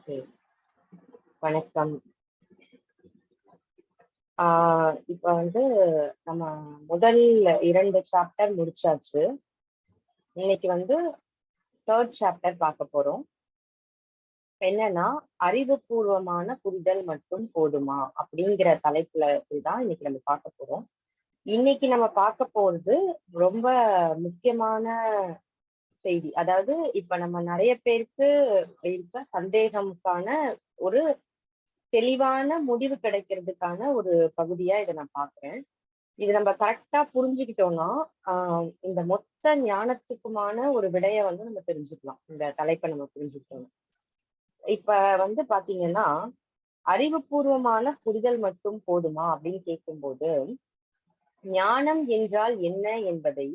Okay. வணக்கம். ஆ இப்ப வந்து நம்ம முதல் இரண்டு சாப்டர் முடிச்சாச்சு. இன்னைக்கு வந்து தேர்ட் சாப்டர் பார்க்க போறோம். என்னன்னா, அறிவுபூர்வமான புரிதல் மட்டும் போதுமா? அப்படிங்கிற தலைப்புல தான் இன்னைக்கு நம்ம பார்க்க போறோம். இன்னைக்கு நம்ம பார்க்க போறது ரொம்ப முக்கியமான செய்தி. அதாவது இப்ப நம்ம நிறைய பேருக்கு இருக்க சந்தேகமுக்கான ஒரு தெளிவான முடிவு கிடைக்கிறதுக்கான ஒரு பகுதியா இதை நான் பாக்குறேன் இது நம்ம கரெக்டா புரிஞ்சுக்கிட்டோம்னா, இந்த மொத்த ஞானத்துக்குமான ஒரு விடைய வந்து நம்ம தெரிஞ்சுக்கலாம். இந்த தலைப்பை நம்ம புரிஞ்சுக்கிட்டோம் இப்ப வந்து பார்த்தீங்கன்னா, அறிவுபூர்வமான புரிதல் மட்டும் போதுமா? அப்படின்னு கேட்கும்போது, ஞானம் என்றால் என்ன என்பதை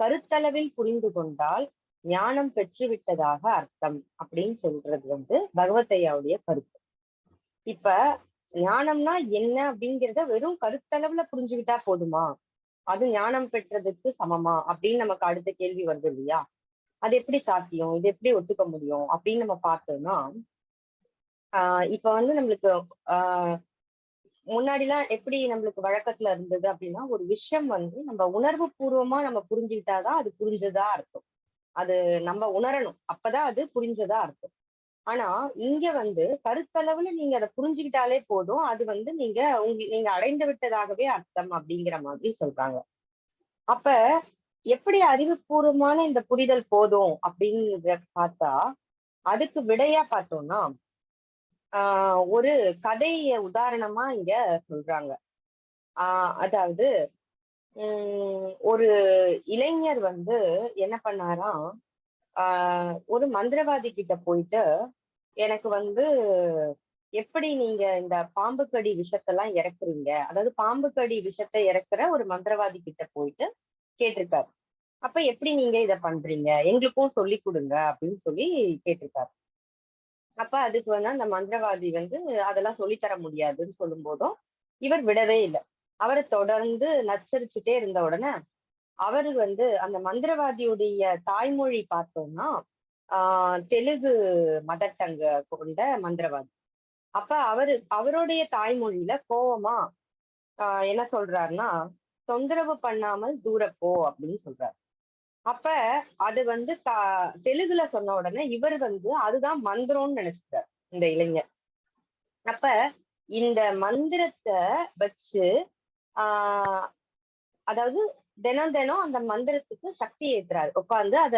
கருத்தளவில் புரிந்து கொண்டால், ஞானம் பெற்றுவிட்டதாக அர்த்தம் அப்படின்னு சொல்றது வந்து பகவதையாவுடைய கருத்து. இப்ப ஞானம்னா என்ன அப்படிங்கிறத வெறும் கருத்தளவுல புரிஞ்சுக்கிட்டா போதுமா? அது ஞானம் பெற்றதுக்கு சமமா? அப்படின்னு நமக்கு அடுத்த கேள்வி வருது இல்லையா? அது எப்படி சாத்தியம்? இது எப்படி ஒத்துக்க முடியும்? அப்படின்னு நம்ம பார்த்தோம்னா, ஆஹ் இப்ப வந்து நம்மளுக்கு முன்னாடி முன்னாடிலாம் எப்படி நம்மளுக்கு வழக்கத்துல இருந்தது அப்படின்னா, ஒரு விஷயம் வந்து நம்ம உணர்வு பூர்வமா நம்ம புரிஞ்சுக்கிட்டாதான் அது புரிஞ்சதா அர்த்தம். அது நம்ம உணரணும். அப்பதான் அது புரிஞ்சதா அர்த்தம். ஆனா, இங்க வந்து கருத்தளவுல நீங்க அதை புரிஞ்சுக்கிட்டாலே போதும். அது வந்து நீங்க உங்க நீங்க அடைந்து விட்டதாகவே அர்த்தம் அப்படிங்கிற மாதிரி சொல்றாங்க. அப்ப எப்படி அறிவுபூர்வமான இந்த புரிதல் போதும் அப்படிங்கிறத பார்த்தா, அதுக்கு விடையா பார்த்தோம்னா, ஆஹ் ஒரு கதைய உதாரணமா இங்க சொல்றாங்க. ஆஹ் அதாவது ஒரு இளைஞர் வந்து என்ன பண்ணாராம், ஒரு மந்திரவாதி கிட்ட போயிட்டு, எனக்கு வந்து எப்படி நீங்க இந்த பாம்பு கடி விஷத்தெல்லாம் இறக்குறீங்க? அதாவது பாம்பு கடி விஷத்தை இறக்குற ஒரு மந்திரவாதி கிட்ட போயிட்டு கேட்டிருக்காரு. அப்ப எப்படி நீங்க இத பண்றீங்க? எங்களுக்கும் சொல்லிக் கொடுங்க அப்படின்னு சொல்லி கேட்டிருக்காரு. அப்ப அதுக்கு வந்து அந்த மந்திரவாதி வந்து அதெல்லாம் சொல்லித்தர தர முடியாதுன்னு சொல்லும்போதும், இவர் விடவே இல்லை அவரை தொடர்ந்து நச்சரிச்சுட்டே இருந்த உடனே, அவரு வந்து அந்த மந்திரவாதியுடைய தாய்மொழி பார்த்தோம்னா, ஆஹ் தெலுங்கு மதர் டங் கொண்ட மந்திரவாதி. அப்ப அவரு அவருடைய தாய்மொழியில கோவமா ஆஹ் என்ன சொல்றாருன்னா, "தொந்தரவு பண்ணாமல் தூரப்போ அப்படின்னு சொல்றாரு. அப்ப அது வந்து த தெலுங்குல சொன்ன உடனே இவர் வந்து அதுதான் மந்திரம்னு நினைச்சுட்டார், இந்த இளைஞர். அப்ப இந்த மந்திரத்தை வச்சு ஆஹ் அதாவது தினம் தினம் அந்த மந்திரத்துக்கு சக்தி ஏத்துறாரு. உட்காந்து அத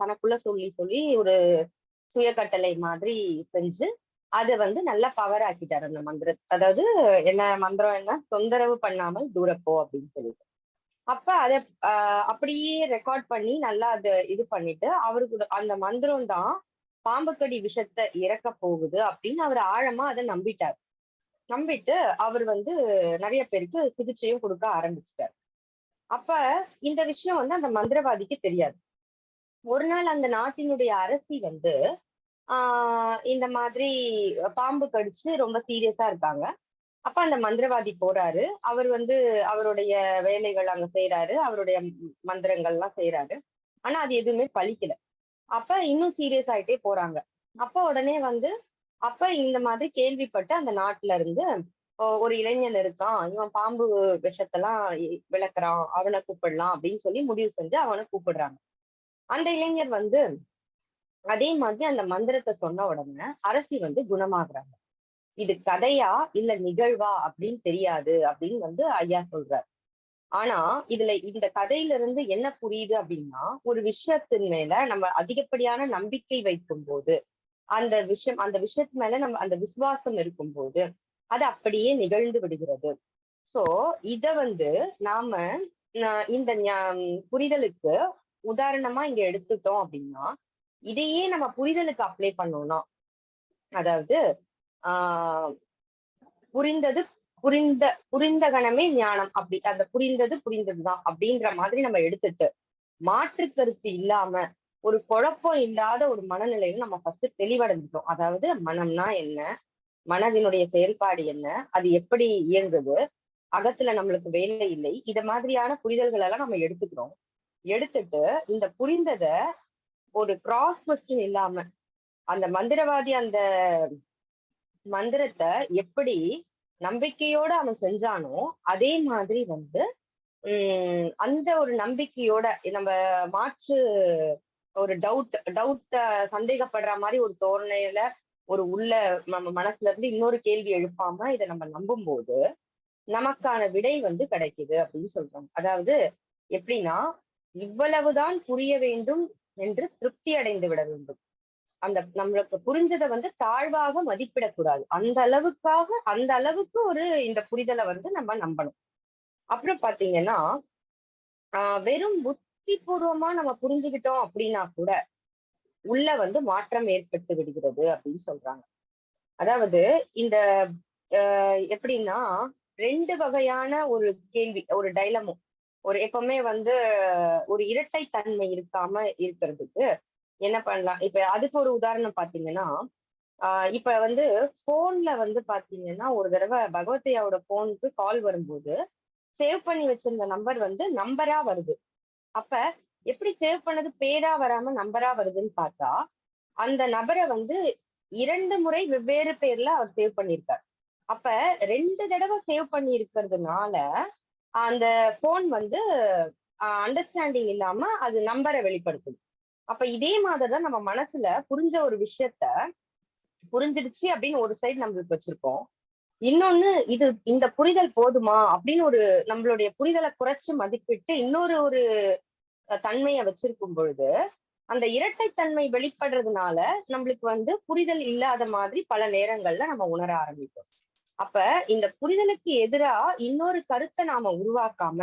தனக்குள்ள சொல்லி சொல்லி ஒரு சுயக்கட்டளை மாதிரி செஞ்சு, அதை வந்து நல்லா பவர் ஆக்கிட்டாரு அந்த மந்திரம் அதாவது என்ன மந்திரம் என்ன? "தொந்தரவு பண்ணாமல் தூரப்போ போ" அப்படின்னு சொல்லிட்டு. அப்ப அத அப்படியே ரெக்கார்ட் பண்ணி நல்லா அதை இது பண்ணிட்டு, அவருக்கு அந்த மந்திரம் தான் பாம்பு கடி இறக்க இறக்கப் போகுது அப்படின்னு அவர் ஆழமா அதை நம்பிட்டார். நம்பிட்டு அவர் வந்து நிறைய பேருக்கு சிகிச்சையும் கொடுக்க ஆரம்பிச்சிட்டார் அப்ப இந்த விஷயம் வந்து அந்த மந்திரவாதிக்கு தெரியாது. ஒரு நாள் அந்த நாட்டினுடைய அரசி வந்து, ஆஹ் இந்த மாதிரி பாம்பு கடிச்சு ரொம்ப சீரியஸா இருக்காங்க. அப்ப அந்த மந்திரவாதி போறாரு. அவர் வந்து அவருடைய வேலைகள் அங்க செய்றாரு. அவருடைய மந்திரங்கள்லாம் செய்யறாரு ஆனா அது எதுவுமே பழிக்கல அப்ப இன்னும் சீரியஸ் ஆயிட்டே போறாங்க. அப்ப உடனே வந்து அப்ப இந்த மாதிரி கேள்விப்பட்டு அந்த நாட்டுல இருந்து ஒரு இளைஞன் இருக்கான். இவன் பாம்பு விஷத்தெல்லாம் விளக்குறான் அவனை அவன கூப்பிடலாம் அப்படின்னு சொல்லி முடிவு செஞ்சு அவன கூப்பிடுறாங்க. அந்த இளைஞர் வந்து அதே மாதிரி அந்த மந்திரத்தை சொன்ன உடனே அரசி வந்து குணமாகுறாங்க. இது கதையா இல்ல நிகழ்வா அப்படின்னு தெரியாது அப்படின்னு வந்து ஐயா சொல்றார். ஆனா இதுல இந்த கதையில இருந்து என்ன புரியுது அப்படின்னா, ஒரு விஷயத்தின் மேல நம்ம அதிகப்படியான நம்பிக்கை வைக்கும் போது அந்த விஷயம் அந்த விஷயத்து மேல நம்ம அந்த விசுவாசம் இருக்கும்போது, அது அப்படியே நிகழ்ந்து விடுகிறது. சோ இத வந்து நாம இந்த புரிதலுக்கு உதாரணமா இங்க எடுத்துட்டோம் அப்படின்னா, இதையே நம்ம புரிதலுக்கு அப்ளை பண்ணோம்னா, அதாவது ஆஹ் புரிந்தது புரிந்த புரிந்த கணமே ஞானம் அப்படி அந்த புரிந்தது புரிந்ததுதான் அப்படின்ற மாதிரி நம்ம எடுத்துட்டு, மாற்று கருத்து இல்லாம, ஒரு குழப்பம் இல்லாத ஒரு மனநிலையில நம்ம ஃபர்ஸ்ட் தெளிவடைஞ்சுட்டோம். அதாவது மனம்னா என்ன? மனதினுடைய செயல்பாடு என்ன? அது எப்படி இயங்குது? அகத்துல நம்மளுக்கு வேலை இல்லை. இத மாதிரியான புரிதல்கள் எல்லாம் நம்ம எடுத்துக்கிறோம். எடுத்துட்டு இந்த புரிந்தத ஒரு கிராஸ் கொஸ்டின் இல்லாம, அந்த மந்திரவாதி அந்த மந்திரத்தை எப்படி நம்பிக்கையோட அவன் செஞ்சானோ அதே மாதிரி வந்து உம் அந்த ஒரு நம்பிக்கையோட நம்ம மாற்று ஒரு டவுட் டவுட் சந்தேகப்படுற மாதிரி ஒரு தோரணையில ஒரு உள்ள நம்ம மனசுல இருந்து இன்னொரு கேள்வி எழுப்பாம இதை நம்ம நம்பும் போது நமக்கான விடை வந்து கிடைக்குது அப்படின்னு சொல்றாங்க. அதாவது எப்படின்னா இவ்வளவுதான் புரிய வேண்டும் என்று திருப்தி அடைந்து விட வேண்டும். அந்த நம்மளுக்கு புரிஞ்சதை வந்து தாழ்வாக மதிப்பிடக்கூடாது. அந்த அளவுக்காக அந்த அளவுக்கு ஒரு இந்த புரிதலை வந்து நம்ம நம்பணும். அப்புறம் பாத்தீங்கன்னா ஆஹ் வெறும் புத்தி பூர்வமா நம்ம புரிஞ்சுக்கிட்டோம் அப்படின்னா கூட உள்ள வந்து மாற்றம் ஏற்பட்டு விடுகிறது அப்படின்னு சொல்றாங்க. அதாவது இந்த எப்படின்னா ரெண்டு வகையான ஒரு கேள்வி ஒரு டைலமும் ஒரு எப்பவுமே வந்து ஒரு இரட்டை தன்மை இருக்காம இருக்கிறதுக்கு என்ன பண்ணலாம்? இப்ப அதுக்கு ஒரு உதாரணம் பாத்தீங்கன்னா ஆஹ் இப்ப வந்து போன்ல வந்து பாத்தீங்கன்னா ஒரு தடவை பகவத்தையாவோட போனுக்கு கால் வரும்போது சேவ் பண்ணி வச்சிருந்த நம்பர் வந்து நம்பரா வருது. அப்ப எப்படி சேவ் பண்ணது பேடா வராம நம்பரா வருதுன்னு பார்த்தா அந்த நபரை வந்து இரண்டு முறை வெவ்வேறு பேர்ல அவர் சேவ் பண்ணியிருக்கார். அப்ப ரெண்டு தடவை சேவ் பண்ணி இருக்கிறதுனால அந்த போன் வந்து அண்டர்ஸ்டாண்டிங் இல்லாம அது நம்பரை வெளிப்படுத்தும். அப்ப இதே மாதிரிதான் நம்ம மனசுல புரிஞ்ச ஒரு விஷயத்த புரிஞ்சிடுச்சு அப்படின்னு ஒரு சைடு நம்மளுக்கு வச்சிருக்கோம். இன்னொன்னு இது இந்த புரிதல் போதுமா? அப்படின்னு ஒரு நம்மளுடைய புரிதலை குறைச்சு மதிப்பிட்டு இன்னொரு ஒரு தன்மையை வச்சிருக்கும் பொழுது அந்த இரட்டைத்தன்மை வெளிப்படுறதுனால நம்மளுக்கு வந்து புரிதல் இல்லாத மாதிரி பல நேரங்கள்ல நம்ம உணர ஆரம்பிப்போம். அப்ப இந்த புரிதலுக்கு எதிரா இன்னொரு கருத்தை நாம உருவாக்காம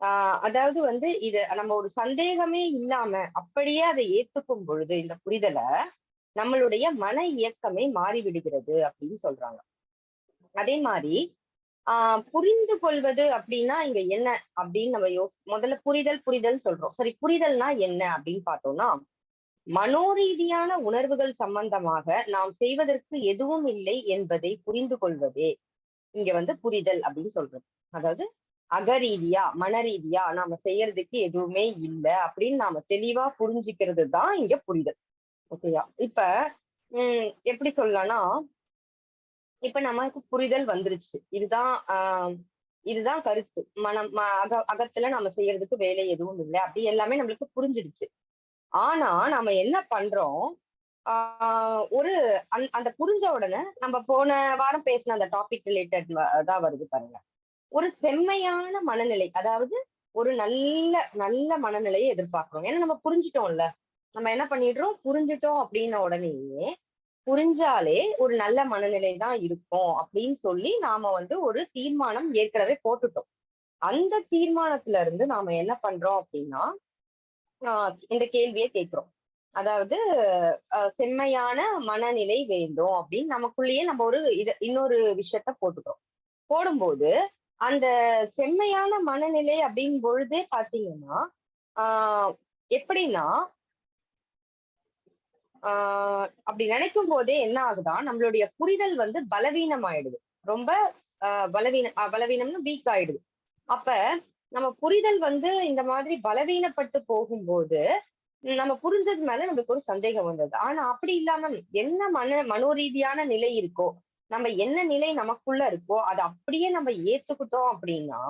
ஆஹ் அதாவது வந்து இது நம்ம ஒரு சந்தேகமே இல்லாம அப்படியே அதை ஏத்துக்கும் பொழுது இந்த புரிதலை நம்மளுடைய மன இயக்கமே மாறிவிடுகிறது அப்படின்னு சொல்றாங்க. அதே மாதிரி ஆஹ் புரிந்து கொள்வது அப்படின்னா இங்க என்ன அப்படின்னு நம்ம யோசி முதல்ல புரிதல் புரிதல் சொல்றோம். சரி புரிதல்னா என்ன அப்படின்னு பார்த்தோம்னா மனோரீதியான உணர்வுகள் சம்பந்தமாக நாம் செய்வதற்கு எதுவும் இல்லை என்பதை புரிந்து கொள்வதே இங்க வந்து புரிதல் அப்படின்னு சொல்றது. அதாவது அகரீதியா மனரீதியா நாம செய்யறதுக்கு எதுவுமே இல்லை அப்படின்னு நாம தெளிவா புரிஞ்சுக்கிறது தான் இங்க புரிதல். ஓகேயா? இப்ப உம் எப்படி சொல்லலாம்னா இப்ப நமக்கு புரிதல் வந்துருச்சு. இதுதான் ஆஹ் இதுதான் கருத்து. மனம் அக அகத்துல நம்ம செய்யறதுக்கு வேலை எதுவும் இல்லை. அப்படி எல்லாமே நம்மளுக்கு புரிஞ்சிடுச்சு. ஆனா நம்ம என்ன பண்றோம்? ஆஹ் ஒரு அந்த புரிஞ்ச உடனே நம்ம போன வாரம் பேசின அந்த டாபிக் ரிலேட்டட் தான் வருது பாருங்க. ஒரு செம்மையான மனநிலை அதாவது ஒரு நல்ல நல்ல மனநிலையை எதிர்பார்க்கிறோம். ஏன்னா நம்ம புரிஞ்சிட்டோம்ல. நம்ம என்ன பண்ணிடுறோம்? புரிஞ்சிட்டோம் அப்படின்ன உடனேயே புரிஞ்சாலே ஒரு நல்ல மனநிலை தான் இருக்கும் அப்படின்னு சொல்லி நாம வந்து ஒரு தீர்மானம் ஏற்கனவே போட்டுட்டோம். அந்த தீர்மானத்துல இருந்து நாம என்ன பண்றோம் அப்படின்னா இந்த கேள்வியை கேட்கிறோம். அதாவது செம்மையான மனநிலை வேண்டும் அப்படின்னு நமக்குள்ளேயே நம்ம ஒரு இது இன்னொரு விஷயத்த போட்டுக்கிறோம். போடும்போது அந்த செம்மையான மனநிலை அப்படின் பொழுதே பாத்தீங்கன்னா ஆஹ் எப்படின்னா ஆஹ் அப்படி நினைக்கும் போதே என்ன ஆகுதா? நம்மளுடைய புரிதல் வந்து பலவீனம் ஆயிடுது ரொம்ப ஆஹ் பலவீனம் பலவீனம்னு வீக் ஆயிடுது. அப்ப நம்ம புரிதல் வந்து இந்த மாதிரி பலவீனப்பட்டு போகும்போது நம்ம புரிஞ்சது மேல நம்மளுக்கு ஒரு சந்தேகம் வந்தது. ஆனா அப்படி இல்லாம என்ன மன மனோரீதியான நிலை இருக்கோ நம்ம என்ன நிலை நமக்குள்ள இருக்கோ அதை அப்படியே நம்ம ஏத்துக்கிட்டோம் அப்படின்னா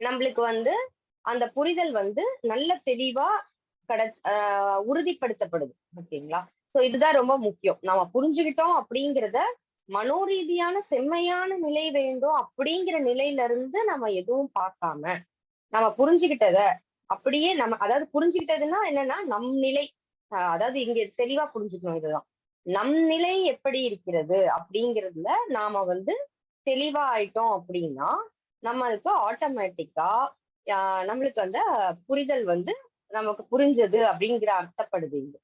நம்மளுக்கு வந்து அந்த புரிதல் வந்து நல்ல தெளிவா கட ஆஹ் உறுதிப்படுத்தப்படுது. ஓகேங்களா? சோ இதுதான் ரொம்ப முக்கியம். நம்ம புரிஞ்சுக்கிட்டோம் அப்படிங்கிறத மனோரீதியான செம்மையான நிலை வேண்டும் அப்படிங்கிற நிலையில இருந்து நம்ம எதுவும் பார்க்காம நம்ம புரிஞ்சுக்கிட்டத அப்படியே நம்ம அதாவது புரிஞ்சுக்கிட்டதுன்னா என்னன்னா நம் நிலை அதாவது இங்க தெளிவா புரிஞ்சுக்கணும் இதுதான். நம் நிலை எப்படி இருக்கிறது அப்படிங்கிறதுல நாம வந்து தெளிவா ஆயிட்டோம் அப்படின்னா நம்மளுக்கு ஆட்டோமேட்டிக்கா நம்மளுக்கு அந்த புரிதல் வந்து நமக்கு புரிஞ்சது அப்படிங்கிற அர்த்தப்படுது இங்க.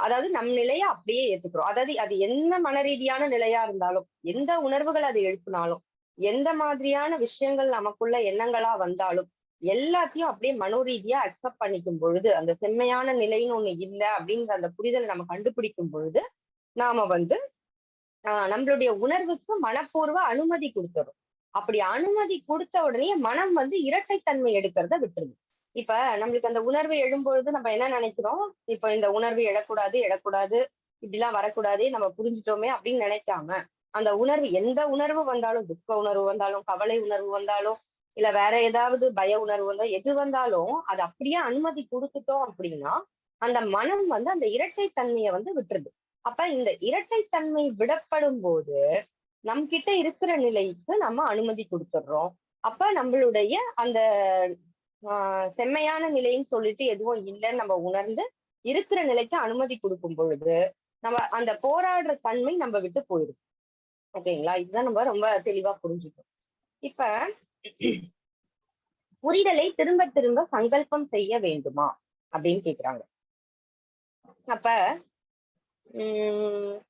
அதாவது நம் நிலையை அப்படியே ஏத்துக்கிறோம். அதாவது அது என்ன மன ரீதியான நிலையா இருந்தாலும் எந்த உணர்வுகள் அதை எழுப்பினாலும் எந்த மாதிரியான விஷயங்கள் நமக்குள்ள எண்ணங்களா வந்தாலும் எல்லாத்தையும் அப்படியே மனோரீதியா அக்செப்ட் பண்ணிக்கும் பொழுது அந்த செம்மையான நிலைன்னு ஒண்ணு இல்லை அப்படிங்கிற அந்த புரிதலை நம்ம கண்டுபிடிக்கும் பொழுது நாம வந்து ஆஹ் நம்மளுடைய உணர்வுக்கு மனப்பூர்வ அனுமதி கொடுத்துரும் அப்படி அனுமதி கொடுத்த உடனே மனம் வந்து இரட்டைத்தன்மை எடுக்கிறத விட்டுருது. இப்ப நம்மளுக்கு அந்த உணர்வு எழும்பொழுது நம்ம என்ன நினைக்கிறோம்? இப்ப இந்த உணர்வு எழக்கூடாது எழக்கூடாது இப்படிலாம் வரக்கூடாது நம்ம புரிஞ்சுட்டோமே அப்படின்னு நினைக்காம அந்த உணர்வு எந்த உணர்வு வந்தாலும் துக்க உணர்வு வந்தாலும் கவலை உணர்வு வந்தாலும் இல்ல வேற ஏதாவது பய உணர்வு வந்தாலும் எது வந்தாலும் அது அப்படியே அனுமதி கொடுத்துட்டோம் அப்படின்னா அந்த மனம் வந்து அந்த இரட்டை தன்மையை வந்து விட்டுருது. அப்ப இந்த இரட்டை தன்மை விடப்படும் போது நம் கிட்ட இருக்கிற நிலைக்கு நம்ம அனுமதி கொடுத்துடுறோம். அப்ப நம்மளுடைய அந்த ஆஹ் செம்மையான நிலைன்னு சொல்லிட்டு எதுவும் இல்லைன்னு நம்ம உணர்ந்து இருக்கிற நிலைக்கு அனுமதி கொடுக்கும் பொழுது நம்ம அந்த போராடுற தன்மை நம்ம விட்டு போயிடும். ஓகேங்களா? இதுதான் நம்ம ரொம்ப தெளிவா புரிஞ்சுக்கணும். இப்ப புரிதலை திரும்ப திரும்ப சங்கல்பம் செய்ய வேண்டுமா? அப்படின்னு கேக்குறாங்க. அப்ப உம்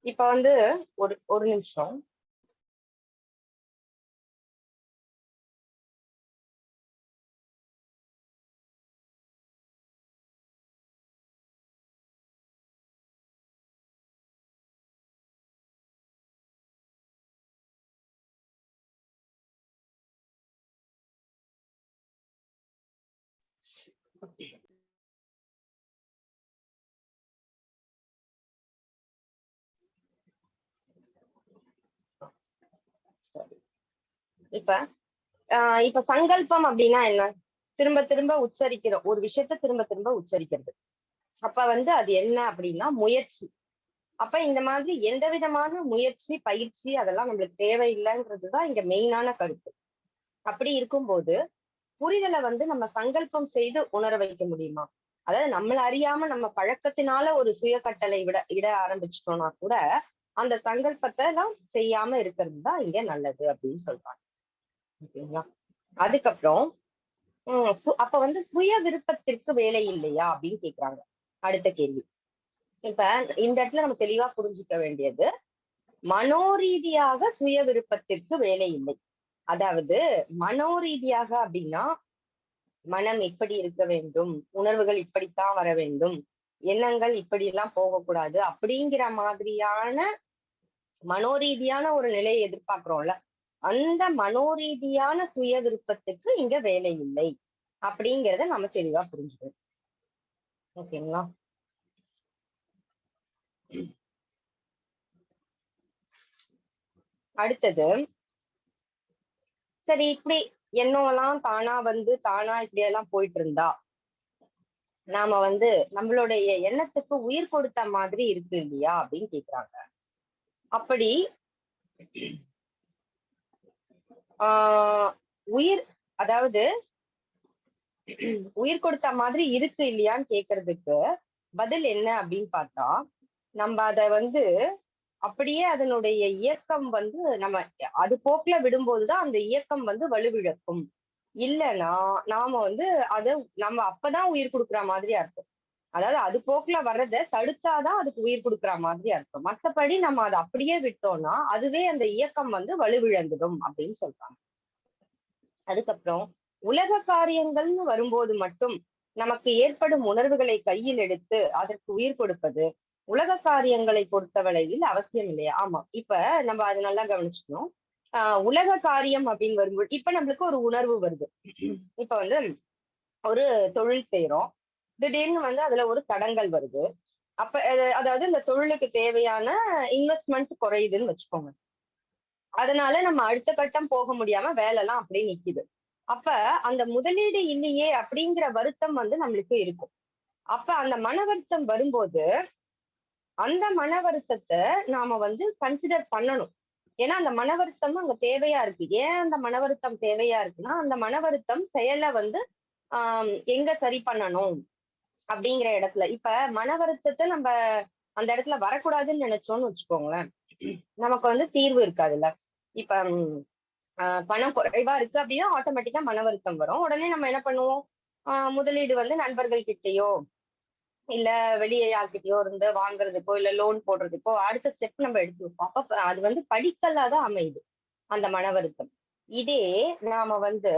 இப்ப வந்து ஒரு ஒரு நிமிஷம். இப்ப ஆஹ் இப்ப சங்கல்பம் அப்படின்னா என்ன? திரும்ப திரும்ப உச்சரிக்கிற ஒரு விஷயத்த திரும்ப திரும்ப உச்சரிக்கிறது. அப்ப வந்து அது என்ன அப்படின்னா முயற்சி. அப்ப இந்த மாதிரி எந்த விதமான முயற்சி பயிற்சி அதெல்லாம் நம்மளுக்கு தேவையில்லைன்றதுதான் இங்க மெயினான கருத்து. அப்படி இருக்கும்போது புரிதலை வந்து நம்ம சங்கல்பம் செய்து உணர வைக்க முடியுமா? அதாவது நம்மள அறியாம நம்ம பழக்கத்தினால ஒரு சுய கட்டளை விட இட ஆரம்பிச்சிட்டோம்னா கூட அந்த சங்கல்பத்தை எல்லாம் செய்யாம இருக்கிறது தான் இங்க நல்லது அப்படின்னு சொல்றாங்க. ஓகேங்களா? அதுக்கப்புறம் சு- அப்ப வந்து சுய விருப்பத்திற்கு வேலை இல்லையா அப்படின்னு கேக்குறாங்க. அடுத்த கேள்வி. இப்ப இந்த இடத்துல நம்ம தெளிவா புரிஞ்சுக்க வேண்டியது மனோரீதியாக சுய விருப்பத்திற்கு வேலை இல்லை. அதாவது மனோரீதியாக அப்படின்னா மனம் எப்படி இருக்க வேண்டும்? உணர்வுகள் இப்படித்தான் வர வேண்டும். எண்ணங்கள் இப்படி எல்லாம் போகக்கூடாது அப்படிங்கிற மாதிரியான மனோரீதியான ஒரு நிலையை எதிர்பார்க்கிறோம்ல. அந்த மனோரீதியான சுய விருப்பத்துக்கு இங்க வேலை இல்லை அப்படிங்கிறத நம்ம தெளிவா புரிஞ்சுக்கணும். ஓகேங்களா? அடுத்தது சரி இப்படி எண்ணம்லாம் தானா வந்து தானா இப்படி எல்லாம் போயிட்டு இருந்தா நாம வந்து நம்மளுடைய எண்ணத்துக்கு உயிர் கொடுத்த மாதிரி இருக்கு இல்லையா அப்படின்னு கேக்குறாங்க. அப்படி ஆஹ் உயிர் அதாவது உயிர் கொடுத்த மாதிரி இருக்கு இல்லையான்னு கேக்குறதுக்கு பதில் என்ன அப்படின்னு பார்த்தா நம்ம அத வந்து அப்படியே அதனுடைய இயக்கம் வந்து நம்ம அது போக்குல விடும்போதுதான் அந்த இயக்கம் வந்து வலுவிழக்கும். இல்லைன்னா நாம வந்து அத நம்ம அப்பதான் உயிர் கொடுக்குற மாதிரியா இருக்கும். அதாவது அது போக்குல வர்றத தடுத்தாதான் அதுக்கு உயிர் கொடுக்குற மாதிரியா இருக்கும். மத்தபடி நம்ம அதை அப்படியே விட்டோம்னா அதுவே அந்த இயக்கம் வந்து வலுவிழந்துடும் அப்படின்னு சொல்றாங்க. அதுக்கப்புறம் உலக காரியங்கள்னு வரும்போது மட்டும் நமக்கு ஏற்படும் உணர்வுகளை கையில் எடுத்து அதற்கு உயிர் கொடுப்பது உலக காரியங்களை பொறுத்தவரையில் அவசியம் இல்லையா? ஆமா. இப்ப நம்ம அதை நல்லா கவனிச்சுக்கணும். ஆஹ் உலக காரியம் அப்படின்னு வரும்போது இப்ப நம்மளுக்கு ஒரு உணர்வு வருது. இப்ப வந்து ஒரு தொழில் செய்யறோம் திடீர்னு வந்து அதுல ஒரு தடங்கல் வருது. அப்ப அதாவது இந்த தொழிலுக்கு தேவையான இன்வெஸ்ட்மெண்ட் குறையுதுன்னு வச்சுக்கோங்க. அதனால நம்ம அடுத்த கட்டம் போக முடியாம வேலை எல்லாம் அப்படியே நிக்குது. அப்ப அந்த முதலீடு இல்லையே அப்படிங்கிற வருத்தம் வந்து நம்மளுக்கு இருக்கும். அப்ப அந்த மன வருத்தம் வரும்போது அந்த மன வருத்தத்தை நாம வந்து கன்சிடர் பண்ணணும். ஏன்னா அந்த மன வருத்தம் அங்க தேவையா இருக்கு. ஏன் அந்த மன வருத்தம் தேவையா இருக்குன்னா அந்த மன வருத்தம் செயலை வந்து ஆஹ் எங்க சரி பண்ணணும் அப்படிங்கிற இடத்துல. இப்ப மன வருத்தத்தை நம்ம அந்த இடத்துல வரக்கூடாதுன்னு நினைச்சோம்னு வச்சுக்கோங்களேன். நமக்கு வந்து தீர்வு இருக்காதுல்ல. இப்ப ஆஹ் பணம் குறைவா இருக்கு அப்படின்னா ஆட்டோமேட்டிக்கா மன வருத்தம் வரும். உடனே நம்ம என்ன பண்ணுவோம்? ஆஹ் முதலீடு வந்து நண்பர்கள் கிட்டயோ இல்ல வெளியே யார்கிட்டயோ இருந்து வாங்குறதுக்கோ இல்ல லோன் போடுறதுக்கோ அடுத்த ஸ்டெப் நம்ம எடுத்து வைப்போம். அப்ப அது வந்து படிக்கல்லா தான் அமையுது அந்த மன வருத்தம். இதே நாம வந்து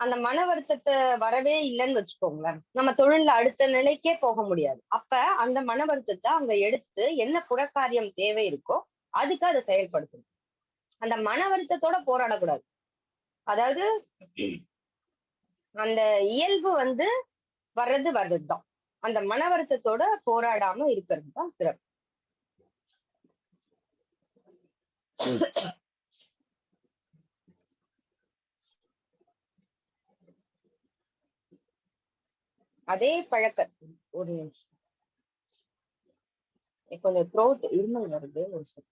அந்த மன வருத்தத்தை வரவே இல்லைன்னு வச்சுக்கோங்களேன். நம்ம தொழில்ல அடுத்த நிலைக்கே போக முடியாது. அப்ப அந்த மன வருத்தத்தை அங்க எடுத்து என்ன புறக்காரியம் தேவை இருக்கோ அதுக்கு அதை செயல்படுத்தணும். அந்த மன வருத்தத்தோட போராடக்கூடாது. அதாவது அந்த இயல்பு வந்து வர்றது வர்றதுதான். அந்த மன வருத்தத்தோட போராடாம இருக்கிறது தான் சிறப்பு அதே பழக்கம். ஒரு கொஞ்சம் த்ரோட் இருமல் வருது ஒரு சரி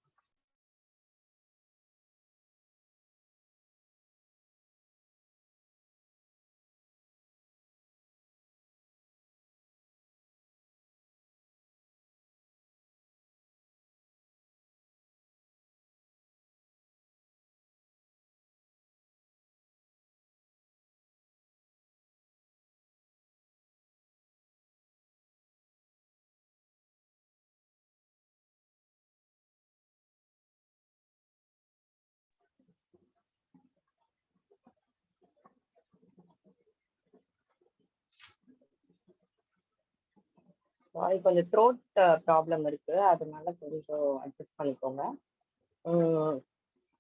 சாரி கொஞ்சம் த்ரோட் ப்ராப்ளம் இருக்கு. அதனால கொஞ்சம் அட்ஜஸ்ட் பண்ணிக்கோங்க.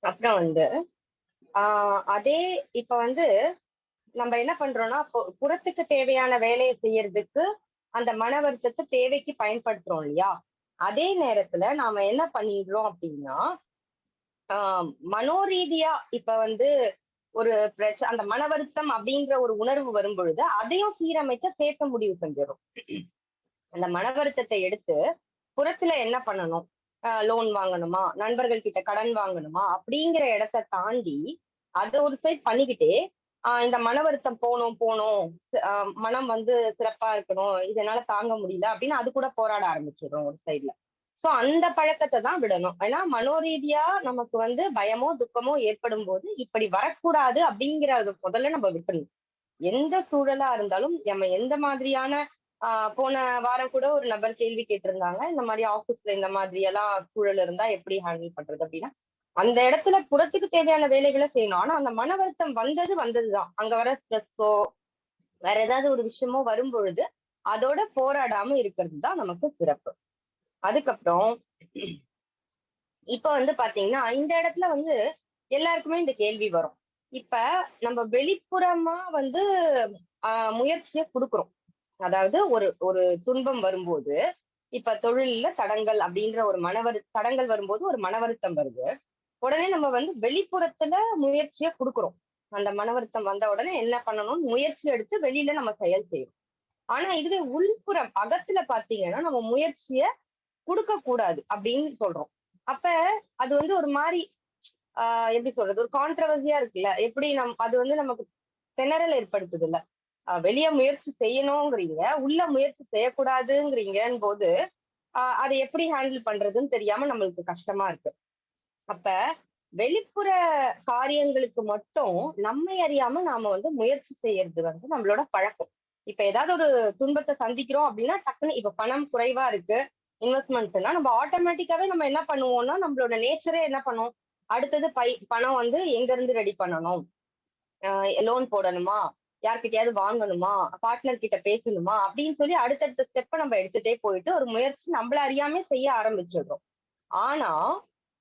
அப்புறம் வந்து அதே இப்ப வந்து நம்ம என்ன பண்றோம்னா பு- புறத்துக்கு தேவையான வேலையை செய்யறதுக்கு அந்த மன வருத்தத்தை தேவைக்கு பயன்படுத்துறோம் இல்லையா? அதே நேரத்துல நாம என்ன பண்ணிடுறோம் அப்படின்னா மனோரீதியா இப்ப வந்து ஒரு அந்த மன வருத்தம் அப்படின்ற ஒரு உணர்வு வரும் பொழுது அதையும் சீரமைச்ச சேர்க்க முடிவு செஞ்சிடும் அந்த மன வருத்தத்தை எடுத்து புறத்துல என்ன பண்ணணும்? லோன் வாங்கணுமா? நண்பர்கள் கிட்ட கடன் வாங்கணுமா? அப்படிங்கிற இடத்தை தாண்டி அதை ஒரு சைட் பண்ணிக்கிட்டே ஆஹ் இந்த மன வருத்தம் போகணும் போகணும் மனம் வந்து சிறப்பா இருக்கணும் இதனால தாங்க முடியல அப்படின்னு அது கூட போராட ஆரம்பிச்சிடுறோம் ஒரு சைட்ல சோ அந்த பழக்கத்தை தான் விடணும். ஏன்னா மனோரீதியா நமக்கு வந்து பயமோ துக்கமோ ஏற்படும் போது இப்படி வரக்கூடாது அப்படிங்கறத முதல்ல நம்ம விட்டுணும் எந்த சூழலா இருந்தாலும் நம்ம எந்த மாதிரியான போன வாரம் கூட ஒரு நபர் கேள்வி கேட்டிருந்தாங்க. இந்த மாதிரி ஆபீஸ்ல இந்த மாதிரி எல்லாம் சூழல் இருந்தா எப்படி ஹேண்டில் பண்றது அப்படின்னா அந்த இடத்துல புறத்துக்கு தேவையான வேலைகளை செய்யணும். ஆனா அந்த மன வருத்தம் வந்தது வந்ததுதான். அங்க வர ஸ்ட்ரெஸ்ஸோ வேற ஏதாவது ஒரு விஷயமோ வரும் பொழுது அதோட போராடாம இருக்கிறது தான் நமக்கு சிறப்பு. அதுக்கப்புறம் இப்ப வந்து பாத்தீங்கன்னா இந்த இடத்துல வந்து எல்லாருக்குமே இந்த கேள்வி வரும். இப்ப நம்ம வெளிப்புறமா வந்து ஆஹ் முயற்சியை கொடுக்குறோம். அதாவது ஒரு ஒரு துன்பம் வரும்போது இப்ப தொழில்ல தடங்கள் அப்படின்ற ஒரு மனவரு தடங்கள் வரும்போது ஒரு மன வருத்தம் வருது. உடனே நம்ம வந்து வெளிப்புறத்துல முயற்சியை கொடுக்குறோம். அந்த மன வருத்தம் வந்த உடனே என்ன பண்ணணும் முயற்சி எடுத்து வெளியில நம்ம செயல் செய்யணும். ஆனா இதுவே உள்புறம் அகத்துல பாத்தீங்கன்னா நம்ம முயற்சிய கொடுக்க கூடாது அப்படின்னு சொல்றோம். அப்ப அது வந்து ஒரு மாதிரி ஆஹ் எப்படி சொல்றது? ஒரு கான்ட்ரவர்சியா இருக்குல்ல? எப்படி நம் அது வந்து நமக்கு திணறல் ஏற்படுத்துது இல்ல வெளிய முயற்சி செய்யணுங்கிறீங்க உள்ள முயற்சி செய்யக்கூடாதுங்கிறீங்கன்னு போது ஆஹ் அதை எப்படி ஹேண்டில் பண்றதுன்னு தெரியாம நம்மளுக்கு கஷ்டமா இருக்கு. அப்ப வெளிப்புற காரியங்களுக்கு மட்டும் நம்மை அறியாம நாம வந்து முயற்சி செய்யறது வந்து நம்மளோட பழக்கம். இப்ப ஏதாவது ஒரு துன்பத்தை சந்திக்கிறோம் அப்படின்னா டக்குன்னு இப்ப பணம் குறைவா இருக்கு இன்வெஸ்ட்மெண்ட்னா நம்ம ஆட்டோமேட்டிக்காவே நம்ம என்ன பண்ணுவோம்னா நம்மளோட நேச்சரே என்ன பண்ணும்? அடுத்தது பை பணம் வந்து எங்க இருந்து ரெடி பண்ணணும்? லோன் போடணுமா? யார்கிட்டயாவது வாங்கணுமா? பார்ட்னர் கிட்ட பேசணுமா? அப்படின்னு சொல்லி அடுத்தடுத்த ஸ்டெப்பை நம்ம எடுத்துட்டே போயிட்டு ஒரு முயற்சி நம்மள அறியாம செய்ய ஆரம்பிச்சிடுறோம். ஆனா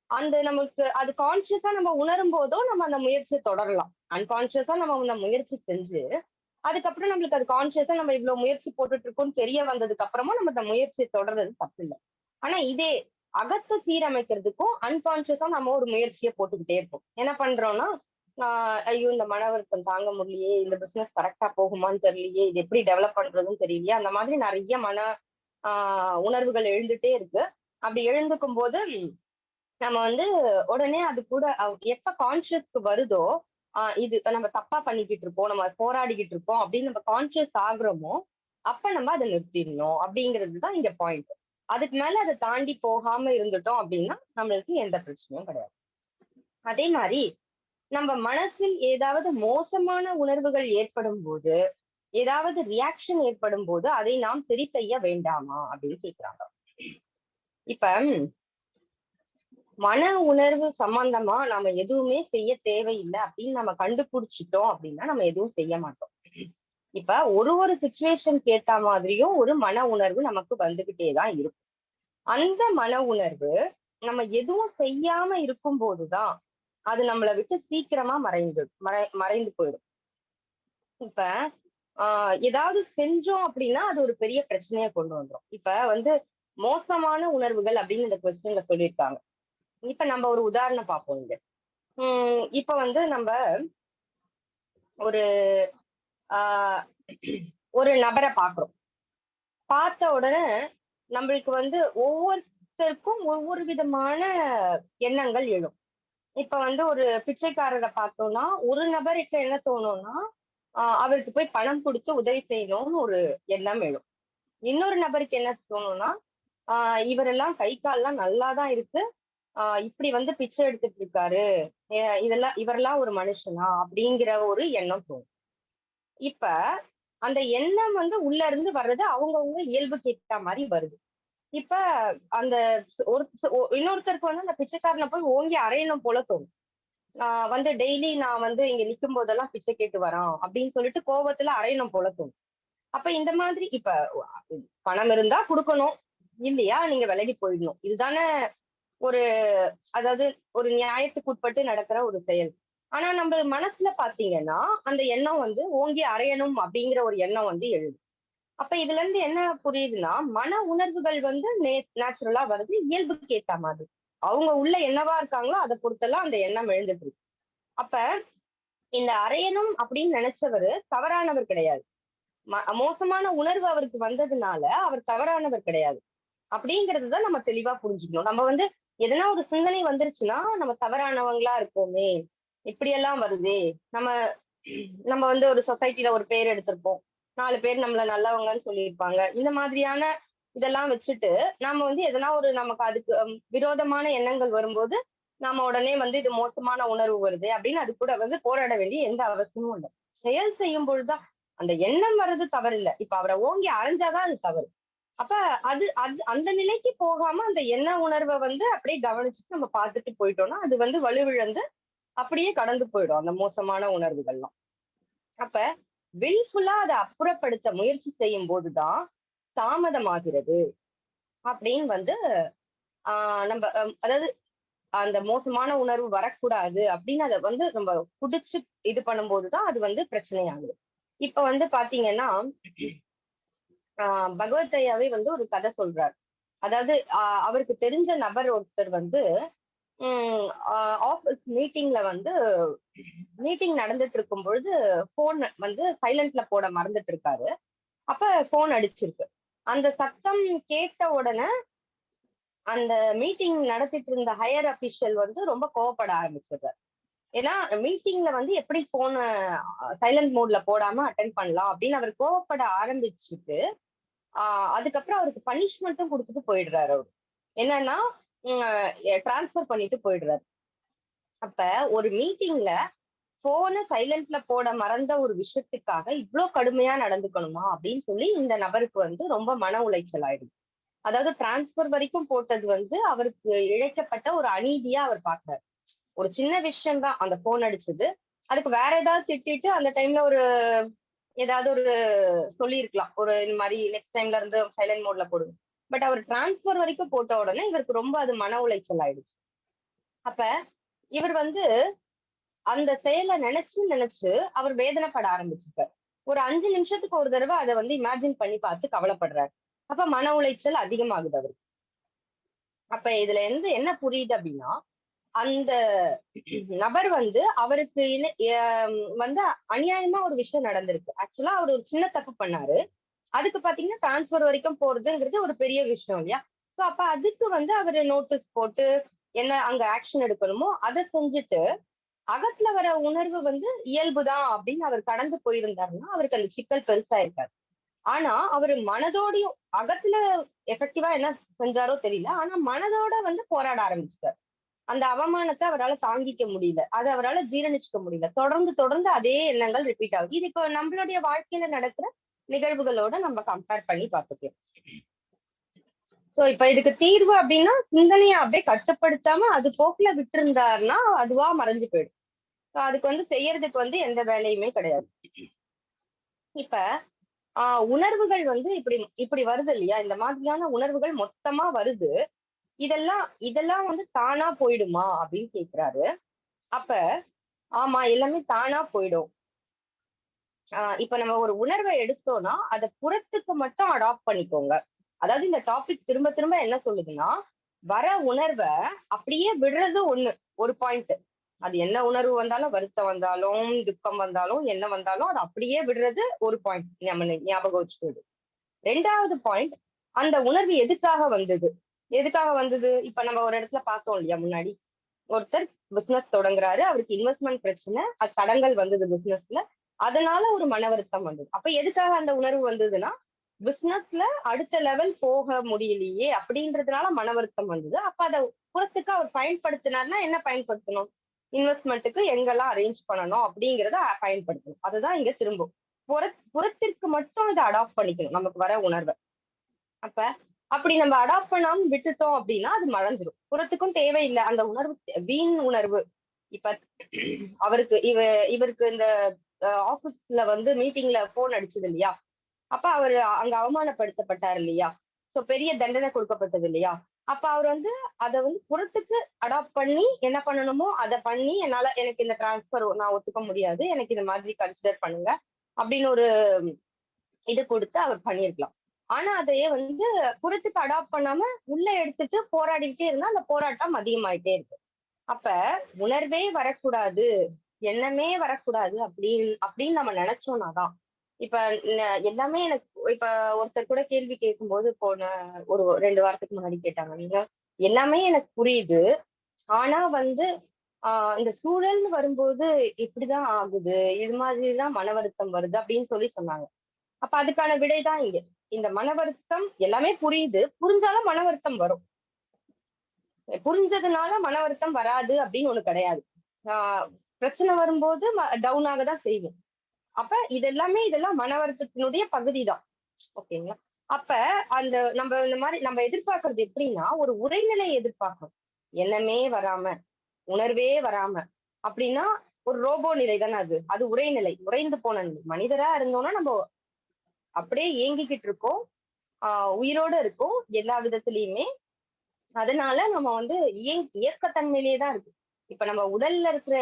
அந்த நமக்கு அது கான்சியஸா நம்ம உணரும் போதோ நம்ம அந்த முயற்சியை தொடரலாம். அன்கான்சியஸா நம்ம அந்த முயற்சி செஞ்சு அதுக்கப்புறம் நம்மளுக்கு அது கான்சியஸா நம்ம இவ்வளவு முயற்சி போட்டுட்டு இருக்கோம்னு தெரிய வந்ததுக்கு அப்புறமா நம்ம அந்த முயற்சியை தொடர்றது தப்பு இல்லை. ஆனா இதே அகத்தை சீரமைக்கிறதுக்கும் அன்கான்சியஸா நம்ம ஒரு முயற்சியை போட்டுக்கிட்டே இருப்போம் என்ன பண்றோம்னா ஆஹ் ஐயோ இந்த மன வருத்தம் தாங்க முடியலையே இந்த பிசினஸ் கரெக்டா போகுமான்னு தெரியலையே இது எப்படி டெவலப் பண்றதுன்னு தெரியலையே அந்த மாதிரி நிறைய மன ஆஹ் உணர்வுகள் எழுந்துட்டே இருக்கு. அப்படி எழுந்துக்கும் போது நம்ம வந்து உடனே அது கூட எப்ப கான்சியஸ்க்கு வருதோ ஆஹ் இது நம்ம தப்பா பண்ணிக்கிட்டு இருக்கோம் நம்ம போராடிக்கிட்டு இருக்கோம் அப்படின்னு நம்ம கான்சியஸ் ஆகுறோமோ அப்ப நம்ம அதை நிறுத்திடணும் அப்படிங்கிறது தான் இங்க பாயிண்ட் அதுக்கு மேல அதை தாண்டி போகாம இருந்துட்டோம் அப்படின்னா நம்மளுக்கு எந்த பிரச்சனையும் கிடையாது. அதே மாதிரி நம்ம மனசில் ஏதாவது மோசமான உணர்வுகள் ஏற்படும் போது ஏதாவது ரியாக்ஷன் ஏற்படும் போது அதை நாம் சரி செய்ய வேண்டாமா அப்படின்னு கேக்குறாங்க. இப்ப மன உணர்வு சம்பந்தமா நாம எதுவுமே செய்ய தேவையில்லை அப்படின்னு நம்ம கண்டுபிடிச்சிட்டோம் அப்படின்னா நம்ம எதுவும் செய்ய மாட்டோம். இப்ப ஒரு ஒரு சுச்சுவேஷன் கேட்ட மாதிரியும் ஒரு மன உணர்வு நமக்கு வந்துகிட்டே தான் இருக்கும். அந்த மன உணர்வு நம்ம எதுவும் செய்யாம இருக்கும் போதுதான் அது நம்மளை விட்டு சீக்கிரமா மறைந்து மறை மறைந்து போயிடும். இப்ப ஆஹ் ஏதாவது செஞ்சோம் அப்படின்னா அது ஒரு பெரிய பிரச்சனையை கொண்டு வந்துரும். இப்ப வந்து மோசமான உணர்வுகள் அப்படின்னு இந்த கொஸ்டின்ல சொல்லியிருக்காங்க. இப்ப நம்ம ஒரு உதாரணம் பார்ப்போம் இங்க. உம் இப்ப வந்து நம்ம ஒரு ஆஹ் ஒரு நபரை பாக்குறோம் பார்த்த உடனே நம்மளுக்கு வந்து ஒவ்வொருத்தருக்கும் ஒவ்வொரு விதமான எண்ணங்கள் எழும். இப்ப வந்து ஒரு பிச்சைக்காரரை பார்த்தோம்னா ஒரு நபருக்கு என்ன தோணும்னா அவருக்கு போய் பணம் கொடுத்து உதவி செய்யணும்னு ஒரு எண்ணம் எழும். இன்னொரு நபருக்கு என்ன தோணும்னா ஆஹ் இவரெல்லாம் கை கால்லாம் நல்லாதான் இருக்கு. ஆஹ் இப்படி வந்து பிச்சை எடுத்துட்டு இருக்காரு. இதெல்லாம் இவரெல்லாம் ஒரு மனுஷனா? அப்படிங்கிற ஒரு எண்ணம் தோணும். இப்ப அந்த எண்ணம் வந்து உள்ள இருந்து வர்றது அவங்கவுங்க இயல்புக்கு கேட்ட மாதிரி வருது. இப்ப அந்த ஒரு இன்னொருத்தருக்கு வந்து அந்த பிச்சைக்காரனை போய் ஓங்கி அரையணும் போல தோணும். நான் வந்து டெய்லி நான் வந்து இங்க நிக்கும் போதெல்லாம் பிச்சை கேட்டு வரான் அப்படின்னு சொல்லிட்டு கோபத்துல அரையணும் போல தோணும். அப்ப இந்த மாதிரி இப்ப பணம் இருந்தா கொடுக்கணும். இல்லையா நீங்க விலகி போயிடணும். இதுதானே ஒரு அதாவது ஒரு நியாயத்துக்கு உட்பட்டு நடக்கிற ஒரு செயல். ஆனா நம்ம மனசுல பாத்தீங்கன்னா அந்த எண்ணம் வந்து ஓங்கி அரையணும் அப்படிங்கிற ஒரு எண்ணம் வந்து எழுது. அப்ப இதுல இருந்து என்ன புரியுதுன்னா மன உணர்வுகள் வந்து நேச்சுரலா வருது இயல்புக்கு ஏத்த மாதிரி. அவங்க உள்ள என்னவா இருக்காங்களோ அதை பொறுத்தெல்லாம் அந்த எண்ணம் எழுந்துட்டு இருக்கு அப்ப இந்த அறையணும் அப்படின்னு நினைச்சவரு தவறானவர் கிடையாது. ம- மோசமான உணர்வு அவருக்கு வந்ததுனால அவர் தவறானவர் கிடையாது. அப்படிங்கறது தான் நம்ம தெளிவா புரிஞ்சுக்கணும். நம்ம வந்து எதனா ஒரு சிந்தனை வந்துருச்சுன்னா நம்ம தவறானவங்களா இருக்கோமே. இப்படியெல்லாம் வருதே. நம்ம நம்ம வந்து ஒரு சொசைட்டில ஒரு பேர் எடுத்திருப்போம். நாலு பேர் நம்மள நல்லவங்கன்னு சொல்லியிருப்பாங்க. இந்த மாதிரியான இதெல்லாம் வச்சுட்டு நாம வந்து எதனா ஒரு நமக்கு அதுக்கு விரோதமான எண்ணங்கள் வரும்போது நாம உடனே வந்து இது மோசமான உணர்வு வருது அப்படின்னு அது கூட வந்து போராட வேண்டிய எந்த அவசியமும் இல்லை. செயல் செய்யும் பொழுதுதான் அந்த எண்ணம் வர்றது தவறு இல்லை இப்ப அவரை ஓங்கி அரைஞ்சாதான் அது தவறு. அப்ப அது அது அந்த நிலைக்கு போகாம அந்த எண்ண உணர்வை வந்து அப்படியே கவனிச்சுட்டு நம்ம பார்த்துட்டு போயிட்டோம்னா அது வந்து வலுவிழந்து அப்படியே கடந்து போயிடும் அந்த மோசமான உணர்வுகள்லாம். அப்ப வில்ஃபுல்லா அதை அப்புறப்படுத்த முயற்சி செய்யும் போதுதான் தாமதமாகிறது. அப்படின்னு வந்து ஆஹ் நம்ம அதாவது அந்த மோசமான உணர்வு வரக்கூடாது அப்படின்னு அதை வந்து நம்ம குடிச்சு இது பண்ணும்போதுதான் அது வந்து பிரச்சனையாகுது. இப்ப வந்து பாத்தீங்கன்னா ஆஹ் பகவத் ஐயாவே வந்து ஒரு கதை சொல்றார். அதாவது அவருக்கு தெரிஞ்ச நபர் ஒருத்தர் வந்து ஆஃபீஸ் மீட்டிங்ல வந்து மீட்டிங் நடந்துட்டு இருக்கும் பொழுது போன் வந்து சைலண்ட்ல போட மறந்துட்டு இருக்காரு அப்ப போன் அடிச்சிருக்கு. அந்த சத்தம் கேட்ட உடனே அந்த மீட்டிங் நடத்திட்டு இருந்த ஹையர் அபிஷியல் வந்து ரொம்ப கோவப்பட ஆரம்பிச்சிடுறாரு. ஏன்னா மீட்டிங்ல வந்து எப்படி போன சைலண்ட் மோட்ல போடாம அட்டன் பண்ணலாம் அப்படின்னு அவர் கோவப்பட ஆரம்பிச்சுட்டு ஆஹ் அதுக்கப்புறம் அவருக்கு பனிஷ்மெண்ட்டும் கொடுத்துட்டு போயிடுறாரு அவரு. என்னன்னா டிரான்ஸ்ஃபர் பண்ணிட்டு போயிடுறாரு. அப்ப ஒரு மீட்டிங்ல போனை சைலண்ட்ல போட மறந்த ஒரு விஷயத்துக்காக இவ்வளவு கடுமையா நடந்துக்கணுமா அப்படின்னு சொல்லி இந்த நபருக்கு வந்து ரொம்ப மன உளைச்சல் ஆயிடுது. அதாவது டிரான்ஸ்பர் வரைக்கும் போட்டது வந்து அவருக்கு இழைக்கப்பட்ட ஒரு அநீதியா அவர் பாக்குறாரு ஒரு சின்ன விஷயம் தான் அந்த போன் அடிச்சது. அதுக்கு வேற ஏதாவது திட்டிட்டு அந்த டைம்ல ஒரு ஏதாவது ஒரு சொல்லியிருக்கலாம். ஒரு இந்த மாதிரி நெக்ஸ்ட் டைம்ல இருந்து சைலண்ட் மோட்ல போடுவோம் பட் அவர் டிரான்ஸ்பர் வரைக்கும் போட்ட உடனே இவருக்கு ரொம்ப அது மன உளைச்சல் ஆயிடுச்சு. அப்ப இவர் வந்து அந்த செயலை நினைச்சு நினைச்சு அவர் வேதனைப்பட ஆரம்பிச்சிருக்காரு. ஒரு அஞ்சு நிமிஷத்துக்கு ஒரு தடவை அதை வந்து இமேஜின் பண்ணி பார்த்து கவலைப்படுறாரு. அப்ப மன உளைச்சல் அதிகமாகுது அவருக்கு. அப்ப இதுல இருந்து என்ன புரியுது அப்படின்னா அந்த நபர் வந்து அவருக்கு வந்து அநியாயமா ஒரு விஷயம் நடந்திருக்கு. ஆக்சுவலா அவர் ஒரு சின்ன தப்பு பண்ணாரு. அதுக்கு பாத்தீங்கன்னா டிரான்ஸ்பர் வரைக்கும் போறதுங்கிறது ஒரு பெரிய விஷயம் இல்லையா? சோ அப்ப அதுக்கு வந்து அவரு நோட்டீஸ் போட்டு என்ன அங்க ஆக்ஷன் எடுக்கணுமோ அதை செஞ்சுட்டு அகத்துல வர உணர்வு வந்து இயல்புதான் அப்படின்னு அவர் கடந்து போயிருந்தாருன்னா அவருக்கு அந்த சிக்கல் பெருசா இருக்காது ஆனா அவர் மனதோடையும் அகத்துல எஃபெக்டிவா என்ன செஞ்சாரோ தெரியல. ஆனா மனதோட வந்து போராட ஆரம்பிச்சிட்டார். அந்த அவமானத்தை அவரால் தாங்கிக்க முடியல. அதை அவரால் ஜீரணிச்சுக்க முடியல. தொடர்ந்து தொடர்ந்து அதே எண்ணங்கள் ரிப்பீட் ஆகுது. இது இப்போ நம்மளுடைய வாழ்க்கையில நடக்கிற நிகழ்வுகளோட நம்ம கம்பேர் பண்ணி பார்த்துக்கலாம். சோ இப்ப இதுக்கு தீர்வு அப்படின்னா சிந்தனையை அப்படியே கட்டுப்படுத்தாம அது போக்குல விட்டிருந்தாருன்னா அதுவா மறைஞ்சு போயிடும். சோ அதுக்கு வந்து செய்யறதுக்கு வந்து எந்த வேலையுமே கிடையாது. இப்ப ஆஹ் உணர்வுகள் வந்து இப்படி இப்படி வருது இல்லையா? இந்த மாதிரியான உணர்வுகள் மொத்தமா வருது. இதெல்லாம் இதெல்லாம் வந்து தானா போயிடுமா அப்படின்னு கேக்குறாரு. அப்ப ஆமா எல்லாமே தானா போயிடும். ஆஹ் இப்ப நம்ம ஒரு உணர்வை எடுத்தோம்னா அதை புறத்துக்கு மட்டும் அடாப்ட் பண்ணிக்கோங்க. அதாவது இந்த டாபிக் திரும்ப திரும்ப என்ன சொல்லுதுன்னா வர உணர்வை அப்படியே விடுறது ஒண்ணு ஒரு பாயிண்ட் அது என்ன உணர்வு வந்தாலும் வருத்தம் வந்தாலும் துக்கம் வந்தாலும் என்ன வந்தாலும் அது அப்படியே விடுறது ஒரு பாயிண்ட் நம்ம ஞாபகம் வச்சுக்கிறது ரெண்டாவது பாயிண்ட் அந்த உணர்வு எதுக்காக வந்தது? எதுக்காக வந்தது? இப்ப நம்ம ஒரு இடத்துல பார்த்தோம் இல்லையா முன்னாடி? ஒருத்தர் பிசினஸ் தொடங்குறாரு அவருக்கு இன்வெஸ்ட்மெண்ட் பிரச்சனை அது தடங்கள் வந்தது பிசினஸ்ல அதனால ஒரு மன வருத்தம் வந்தது. அப்ப எதுக்காக அந்த உணர்வு வந்ததுன்னா பிசினஸ்ல அடுத்த லெவல் போக முடியலையே அப்படின்றதுனால மன வருத்தம் வந்தது. அப்ப அதை புறத்துக்கு அவர் பயன்படுத்தினார்னா என்ன பயன்படுத்தணும்? இன்வெஸ்ட்மெண்ட்டுக்கு எங்கெல்லாம் அரேஞ்ச் பண்ணணும் அப்படிங்கிறத பயன்படுத்தணும். அதுதான் இங்க திரும்பும். புற புறத்திற்கு மட்டும் இதை அடாப்ட் பண்ணிக்கணும் நமக்கு வர உணர்வை. அப்ப அப்படி நம்ம அடாப்ட் பண்ணாம விட்டுட்டோம் அப்படின்னா அது மறைஞ்சிடும் புறத்துக்கும் தேவையில்லை. அந்த உணர்வு வீண் உணர்வு. இப்ப அவருக்கு இவ இவருக்கு இந்த ஆபீஸ்ல வந்து மீட்டிங்ல போன் அடிச்சது இல்லையா? அப்ப அவர் அங்க அவமானப்படுத்தப்பட்டார் இல்லையா? சோ பெரிய தண்டனை கொடுக்கப்பட்டது இல்லையா? அப்ப அவர் வந்து அதை வந்து புறத்துக்கு அடாப்ட் பண்ணி என்ன பண்ணணுமோ அதை பண்ணி என்னால எனக்கு இந்த டிரான்ஸ்பர் நான் ஒத்துக்க முடியாது. எனக்கு இந்த மாதிரி கன்சிடர் பண்ணுங்க அப்படின்னு ஒரு இது கொடுத்து அவர் பண்ணிருக்கலாம் ஆனா அதையே வந்து புறத்துக்கு அடாப்ட் பண்ணாம உள்ள எடுத்துட்டு போராடிக்கிட்டே இருந்தா அந்த போராட்டம் அதிகமாயிட்டே இருக்கு அப்ப உணர்வே வரக்கூடாது. எண்ணமே வரக்கூடாது அப்படின்னு அப்படின்னு நம்ம நினைச்சோம்னா தான். இப்ப எல்லாமே எனக்கு இப்ப ஒருத்தர் கூட கேள்வி கேட்கும்போது போன ஒரு ரெண்டு வாரத்துக்கு முன்னாடி கேட்டாங்க. நீங்க எல்லாமே எனக்கு புரியுது. ஆனா வந்து ஆஹ் இந்த சூழல்னு வரும்போது இப்படிதான் ஆகுது. இது மாதிரிதான் மன வருத்தம் வருது அப்படின்னு சொல்லி சொன்னாங்க. அப்ப அதுக்கான விடைதான் இங்க. இந்த மன வருத்தம் எல்லாமே புரியுது. புரிஞ்சாலும் மன வருத்தம் வரும். புரிஞ்சதுனால மன வருத்தம் வராது அப்படின்னு ஒண்ணு கிடையாது. ஆஹ் பிரச்சனை வரும்போது டவுன் ஆக தான் செய்வோம். அப்ப இதெல்லாமே இதெல்லாம் மன வருத்தத்தினுடைய பகுதி தான் ஓகேங்களா? அப்ப அந்த நம்ம இந்த மாதிரி நம்ம எதிர்பார்க்கறது எப்படின்னா ஒரு உரைநிலை எதிர்பார்க்கணும். எண்ணமே வராம உணர்வே வராம. அப்படின்னா ஒரு ரோபோ நிலை தானே அது? அது உரைநிலை. உறைந்து போன நிலை. மனிதரா இருந்தோம்னா நம்ம அப்படியே இயங்கிக்கிட்டு இருக்கோம். ஆஹ் உயிரோட இருக்கும். எல்லா விதத்திலயுமே. அதனால நம்ம வந்து இயங் இயக்கத்தன்மையிலேயே தான் இருக்கு. இப்ப நம்ம உடல்ல இருக்கிற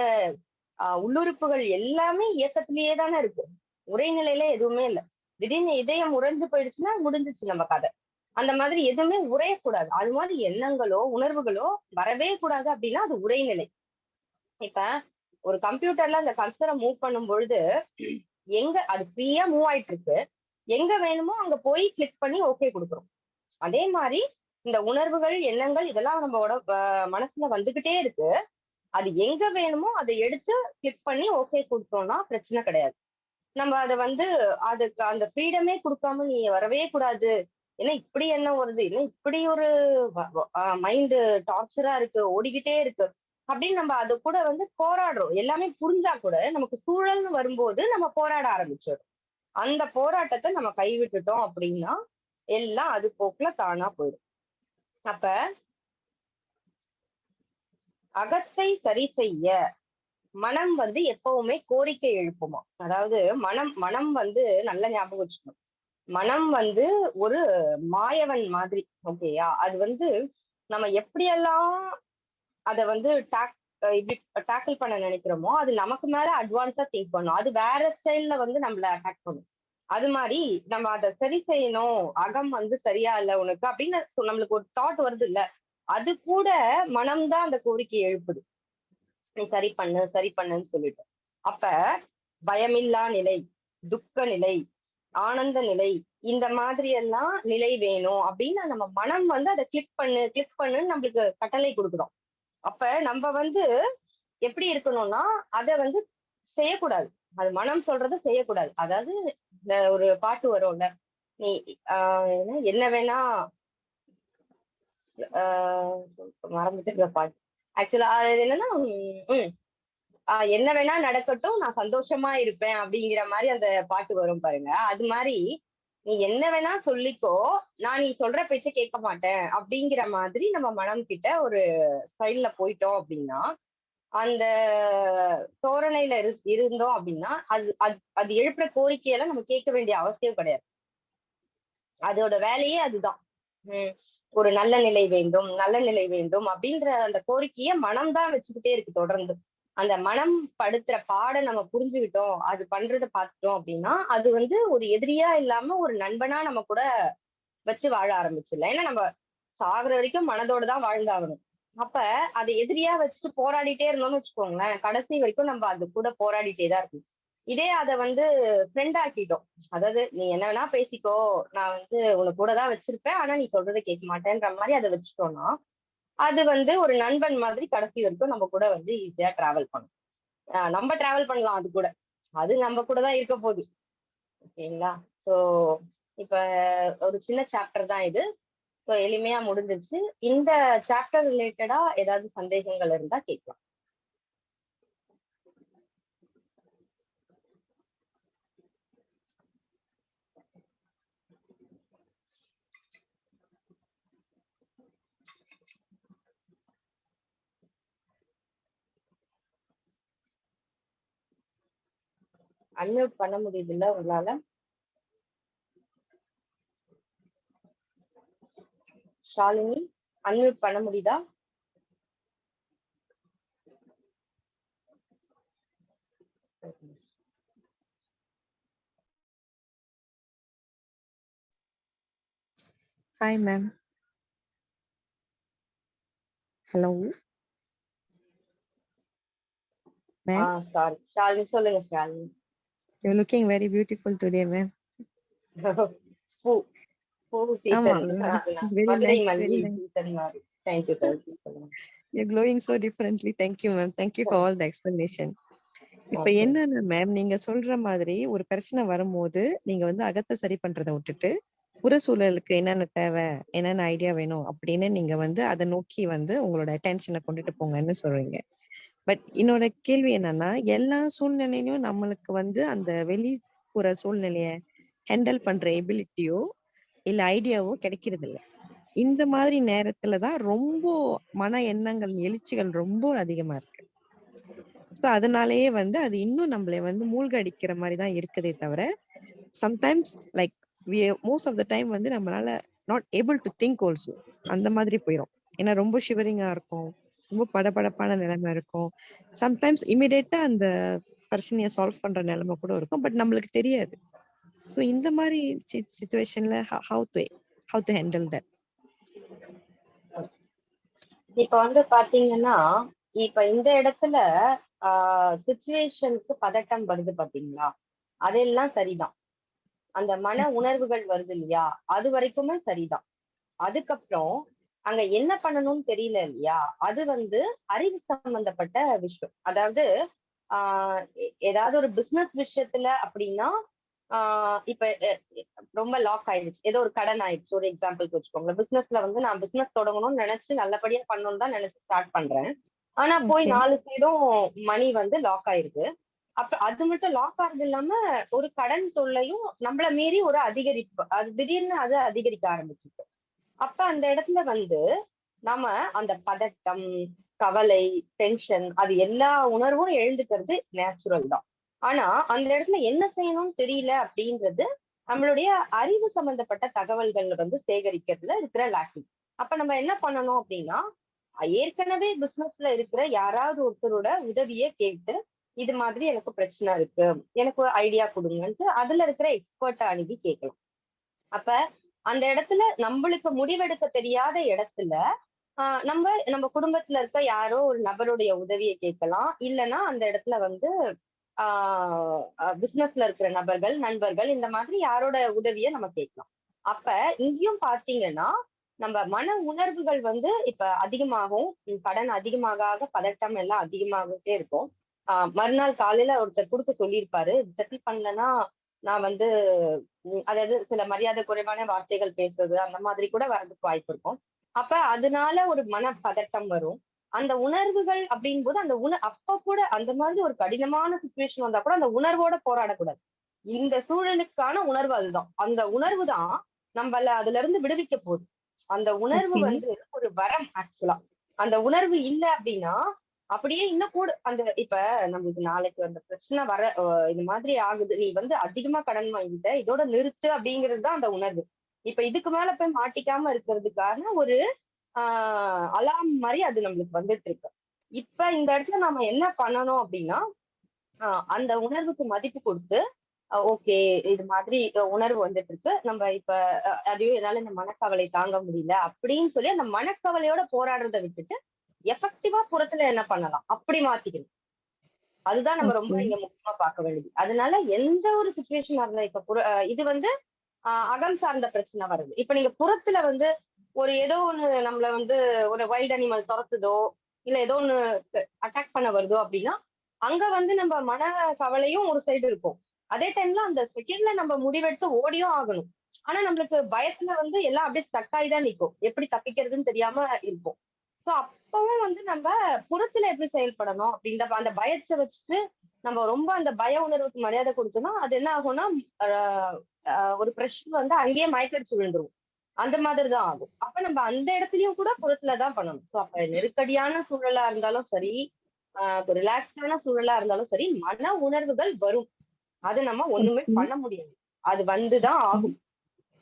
ஆஹ் உள்ளுறுப்புகள் எல்லாமே இயக்கத்திலேயே தானே இருக்கு உரைநிலையில எதுவுமே இல்லை. திடீர்னு இதயம் உறைஞ்சு போயிடுச்சுன்னா முடிஞ்சிச்சு நம்ம கதை. அந்த மாதிரி எதுவுமே உரையக்கூடாது அது மாதிரி எண்ணங்களோ உணர்வுகளோ வரவே கூடாது அப்படின்னா அது உரைநிலை இப்ப ஒரு கம்ப்யூட்டர்ல அந்த கர்சரை மூவ் பண்ணும் பொழுது எங்க அது ஃப்ரீயா மூவ் ஆயிட்டு இருக்கு எங்க வேணுமோ அங்க போய் கிளிக் பண்ணி ஓகே கொடுக்குறோம். அதே மாதிரி இந்த உணர்வுகள் எண்ணங்கள் இதெல்லாம் நம்மளோட மனசுல வந்துகிட்டே இருக்கு. அது எங்க வேணுமோ அதை எடுத்து கிளிக் பண்ணி ஓகே கொடுத்தோம்னா பிரச்சனை கிடையாது. நம்ம அதை வந்து அதுக்கு அந்த ஃப்ரீடமே கொடுக்காம நீ வரவே கூடாது. ஏன்னா இப்படி என்ன வருது? இல்லை இப்படி ஒரு மைண்டு டார்ச்சரா இருக்கு ஓடிக்கிட்டே இருக்கு. அப்படின்னு நம்ம அது கூட வந்து போராடுறோம். எல்லாமே புரிஞ்சா கூட நமக்கு சூழல்னு வரும்போது நம்ம போராட ஆரம்பிச்சிடும் அந்த போராட்டத்தை நம்ம கைவிட்டுட்டோம் அப்படின்னா எல்லாம் அது போக்குல தானா போயிடும். அப்ப அகத்தை சரி செய்ய மனம் வந்து எப்பவுமே கோரிக்கை எழுப்புமா? அதாவது மனம் மனம் வந்து நல்ல ஞாபகம் வச்சுக்கணும். மனம் வந்து ஒரு மாயவன் மாதிரி ஓகேயா அது வந்து நம்ம எப்படியெல்லாம் அத வந்து டாக் இப்படி டேக்கிள் பண்ண நினைக்கிறோமோ அது நமக்கு மேல அட்வான்ஸா திங்க் பண்ணும். அது வேற ஸ்டைல்ல வந்து நம்மள அட்டாக் பண்ணும். அது மாதிரி நம்ம அதை சரி செய்யணும். அகம் வந்து சரியா இல்ல உனக்கு அப்படின்னு நம்மளுக்கு ஒரு தாட் வருது இல்ல அது கூட மனம்தான் அந்த கோரிக்கை எழுப்புது. நீ சரி பண்ணு சரி பண்ணுன்னு சொல்லிட்டு. அப்ப பயமில்லா நிலை துக்க நிலை ஆனந்த நிலை இந்த மாதிரி எல்லாம் நிலை வேணும் அப்படின்னு நம்ம மனம் வந்து அதை கிளிக் பண்ணு கிளிக் பண்ணுன்னு நம்மளுக்கு கட்டளை கொடுக்குறோம் அப்ப நம்ம வந்து எப்படி இருக்கணும்னா அதை வந்து செய்யக்கூடாது. அது மனம் சொல்றத செய்யக்கூடாது. அதாவது இந்த ஒரு பாட்டு வரும்ல நீ ஆஹ் என்ன வேணா மறந்துட்டு பாட்டு ஆக்சுவலா அது என்னன்னா உம் என்ன வேணா நடக்கட்டும் நான் சந்தோஷமா இருப்பேன் அப்படிங்கிற மாதிரி அந்த பாட்டு வரும் பாருங்க. அது மாதிரி நீ என்ன வேணா சொல்லிக்கோ நான் நீ சொல்ற பேச்ச கேட்க மாட்டேன் அப்படிங்கிற மாதிரி நம்ம மனம் கிட்ட ஒரு ஸ்டைல்ல போயிட்டோம் அப்படின்னா அந்த தோரணையில இரு இருந்தோம் அப்படின்னா அது அது அது எழுப்புற கோரிக்கையெல்லாம் நம்ம கேட்க வேண்டிய அவசியம் கிடையாது. அதோட வேலையே அதுதான். ஒரு நல்ல நிலை வேண்டும் நல்ல நிலை வேண்டும் அப்படின்ற அந்த கோரிக்கைய மனம்தான் வச்சுக்கிட்டே இருக்கு தொடர்ந்து. அந்த மனம் படுத்துற பாட நம்ம புரிஞ்சுக்கிட்டோம் அது பண்றதை பார்த்துட்டோம் அப்படின்னா அது வந்து ஒரு எதிரியா இல்லாம ஒரு நண்பனா நம்ம கூட வச்சு வாழ ஆரம்பிச்சிடலாம். ஏன்னா நம்ம சாகுற வரைக்கும் மனதோட தான் வாழ்ந்தாகணும். அப்ப அதை எதிரியா வச்சுட்டு போராடிட்டே இருந்தோம்னு வச்சுக்கோங்களேன் கடைசி வரைக்கும் நம்ம அது கூட போராடிட்டே தான் இருக்கும் இதே அதை வந்து ஃப்ரெண்ட் ஆக்கிட்டோம். அதாவது நீ என்ன வேணா பேசிக்கோ நான் வந்து உன்னை கூட தான் வச்சிருப்பேன். ஆனா நீ சொல்றதை கேட்க மாட்டேன்ற மாதிரி அதை வச்சுட்டோம்னா அது வந்து ஒரு நண்பன் மாதிரி கடைசி வரைக்கும் நம்ம கூட வந்து ஈஸியா டிராவல் பண்ணும். நம்ம டிராவல் பண்ணலாம் அது கூட. அது நம்ம கூட தான் இருக்க போகுது. ஓகேங்களா? ஸோ இப்ப ஒரு சின்ன சாப்டர் தான் இது. ஸோ எளிமையா முடிஞ்சிருச்சு. இந்த சாப்டர் ரிலேட்டடா ஏதாவது சந்தேகங்கள் இருந்தா கேட்கலாம். அன்மியூட் பண்ண முடியுதுல்ல உங்களால? ஷாலினி அன்மியூட் பண்ண முடியுதா? Ma'am. Hello. ஆ Ma'am, சாரி ஷாலினி சொல்லுங்க Shalini. You're looking very beautiful today, ma'am. பூ பூ சீசன் very மதுரை மல்லி. சீசன் மாதிரி தேங்க்யூ தேங்க்யூ சொல்லுங்க You're glowing so differently. Thank you, ma'am. Thank you for all the explanation. இப்ப. என்னன்னா மேம் நீங்க சொல்ற மாதிரி ஒரு பிரச்சனை வரும்போது நீங்க வந்து அகத்தை சரி பண்றதை விட்டுட்டு புற சூழலுக்கு என்னென்ன தேவை என்னென்ன ஐடியா வேணும் அப்படின்னு நீங்க வந்து அதை நோக்கி வந்து உங்களோட அட்டென்ஷனை கொண்டுட்டு போங்கன்னு சொல்றீங்க பட் என்னோட கேள்வி என்னன்னா எல்லா சூழ்நிலையிலும் நம்மளுக்கு வந்து அந்த வெளிப்புற சூழ்நிலைய ஹேண்டில் பண்ற எபிலிட்டியோ இல்ல ஐடியாவோ கிடைக்கிறது இல்ல இந்த மாதிரி நேரத்துல தான் ரொம்ப மன எண்ணங்கள் எழுச்சிகள் ரொம்ப அதிகமா இருக்கு. ஸோ அதனாலேயே வந்து அது இன்னும் நம்மளை வந்து மூழ்கடிக்கிற மாதிரி தான் இருக்குதே தவிர sometimes like most of the time வந்து நம்மளால not able to think also அந்த மாதிரி போயிடும் ஏன்னா ரொம்ப ஷிவரிங்கா இருக்கும். ரொம்ப படபடப்பான நிலைமை இருக்கும். சம்டைம்ஸ் இமிடியேட்டா அந்த பிரச்சனைய சால்வ் பண்ற நிலைமை கூட இருக்கும். பட் நம்மளுக்கு தெரியாது. ஸோ இந்த மாதிரி சுச்சுவேஷன்ல how to how to handle that இப்ப வந்து பாத்தீங்கன்னா இப்ப இந்த இடத்துல ஆஹ் சுச்சுவேஷனுக்கு பதட்டம் வருது பாத்தீங்களா? அதெல்லாம் சரிதான். அந்த மன உணர்வுகள் வருது இல்லையா? அது வரைக்குமே சரிதான். அதுக்கப்புறம் அங்க என்ன பண்ணணும்னு தெரியல இல்லையா? அது வந்து அறிவு சம்பந்தப்பட்ட விஷயம். அதாவது ஆஹ் ஏதாவது ஒரு பிசினஸ் விஷயத்துல அப்படின்னா ஆஹ் இப்ப ரொம்ப லாக் ஆயிடுச்சு. ஏதோ ஒரு கடன் ஆயிடுச்சு. ஒரு எக்ஸாம்பிளுக்கு வச்சுக்கோங்க பிசினஸ்ல வந்து நான் பிசினஸ் தொடங்கணும்னு நினைச்சு நல்லபடியா பண்ணணும்னு தான் நினைச்சு ஸ்டார்ட் பண்றேன். ஆனா போய். நாலு சைடும் மணி வந்து லாக் ஆயிருக்கு. அப்ப அது மட்டும் லாக் ஆகுறது இல்லாம ஒரு கடன் தொல்லையும் நம்மள மீறி ஒரு அதிகரிப்பு அது திடீர்னு அது அதிகரிக்க ஆரம்பிச்சிருக்கு. அப்ப அந்த இடத்துல வந்து நம்ம அந்த பதட்டம் கவலை டென்ஷன் அது எல்லா உணர்வும் எழுந்துக்கிறது நேச்சுரல் தான். ஆனா அந்த இடத்துல என்ன செய்யணும்னு தெரியல அப்படின்றது நம்மளுடைய அறிவு சம்பந்தப்பட்ட தகவல்கள் வந்து சேகரிக்கிறதுல இருக்கிற லாக்கிங் அப்ப நம்ம என்ன பண்ணணும் அப்படின்னா ஏற்கனவே பிசினஸ்ல இருக்கிற யாராவது ஒருத்தரோட உதவியை கேட்டு இது மாதிரி எனக்கு பிரச்சனை இருக்கு எனக்கு ஐடியா கொடுங்கன்ட்டு அதுல இருக்கிற எக்ஸ்பர்ட்டை அணுகி கேட்கலாம். அப்ப அந்த இடத்துல நம்மளுக்கு முடிவெடுக்க தெரியாத இடத்துல நம்ம நம்ம குடும்பத்துல இருக்க யாரோ ஒரு நபருடைய உதவியை கேட்கலாம். இல்லைன்னா அந்த இடத்துல வந்து ஆஹ் பிசினஸ்ல இருக்கிற நபர்கள் நண்பர்கள் இந்த மாதிரி யாரோட உதவியை நம்ம கேட்கலாம். அப்ப இங்கேயும் பாத்தீங்கன்னா நம்ம மன உணர்வுகள் வந்து இப்ப அதிகமாகும் கடன் அதிகமாக ஆக பதட்டம் எல்லாம் அதிகமாகிட்டே இருக்கும். ஆஹ் மறுநாள் காலையில ஒருத்தர் கொடுக்க சொல்லியிருப்பாரு செட்டில் பண்ணலன்னா நான் வந்து அதாவது சில மரியாதை குறைவான வார்த்தைகள் பேசுறது அந்த மாதிரி கூட வரதுக்கு வாய்ப்பு இருக்கும். அப்ப அதனால ஒரு மன பதட்டம் வரும். அந்த உணர்வுகள் அப்படின் போது அந்த உண அப்ப கூட அந்த மாதிரி ஒரு கடினமான சுச்சுவேஷன் வந்தா கூட அந்த உணர்வோட போராடக்கூடாது. இந்த சூழலுக்கான உணர்வு அதுதான். அந்த உணர்வு தான் நம்மள அதுல இருந்து விடுவிக்க போகுது. அந்த உணர்வு. வந்து ஒரு வரம் ஆக்சுவலா அந்த உணர்வு இல்ல அப்படின்னா அப்படியே இன்னும் கூட அந்த இப்ப நம்மளுக்கு நாளைக்கு அந்த பிரச்சனை வர இது மாதிரி ஆகுது. நீ வந்து அதிகமா கடன் வாங்கிட்ட இதோட நிறுத்து அப்படிங்கிறது தான் அந்த உணர்வு. இப்ப இதுக்கு மேல போய் மாட்டிக்காம இருக்கிறதுக்கான ஒரு ஆஹ் அலாம் மாதிரி அது நம்மளுக்கு வந்துட்டு இருக்கு. இப்ப இந்த இடத்துல நாம என்ன பண்ணணும் அப்படின்னா ஆஹ் அந்த உணர்வுக்கு மதிப்பு கொடுத்து ஓகே இது மாதிரி உணர்வு வந்துட்டு இருக்கு. நம்ம இப்ப அஹ், என்னால இந்த மனக்கவலை தாங்க முடியல அப்படின்னு சொல்லி அந்த மனக்கவலையோட போராடுறதை விட்டுட்டு எஃபெக்டிவா புறத்துல என்ன பண்ணலாம்? அப்படி மாத்திக்கணும். அதுதான் நம்ம ரொம்ப. இங்க முக்கியமா பார்க்க வேண்டியது. அதனால எந்த ஒரு சுச்சுவேஷனா இருந்தா இப்ப புற இது வந்து அகம் சார்ந்த பிரச்சனை வருது. இப்ப நீங்க புறத்துல வந்து ஒரு ஏதோ ஒண்ணு நம்மள வந்து ஒரு வைல்ட் அனிமல் துரத்துதோ இல்ல ஏதோ ஒண்ணு அட்டாக் பண்ண வருதோ அப்படின்னா அங்க வந்து நம்ம மன கவலையும் ஒரு சைடு இருக்கும். அதே டைம்ல அந்த செகண்ட்ல நம்ம முடிவெடுத்து ஓடியும் ஆகணும். ஆனா நம்மளுக்கு பயத்துல வந்து எல்லாம் அப்படியே ஸ்டக் ஆகி தான் நிற்கும் எப்படி தப்பிக்கிறதுன்னு தெரியாம இருக்கும் சோ அப்பவும் வந்து நம்ம புறத்துல எப்படி செயல்படணும் அப்படின்ற அந்த பயத்தை வச்சுட்டு நம்ம ரொம்ப அந்த பய உணர்வுக்கு மரியாதை கொடுத்தோம்னா அது என்ன ஆகும்னா ஒரு பிரஷர் வந்து அங்கேயே மயக்கடிச்சு விழுந்துரும். அந்த மாதிரி தான் ஆகும். அப்ப நம்ம அந்த இடத்துலயும் கூட புறத்துல தான் பண்ணணும். சோ அப்ப நெருக்கடியான சூழலா இருந்தாலும் சரி ஆஹ் ரிலாக்ஸ்டான சூழலா இருந்தாலும் சரி மன உணர்வுகள் வரும். அது நம்ம ஒண்ணுமே. பண்ண முடியாது. அது வந்துதான் ஆகும்.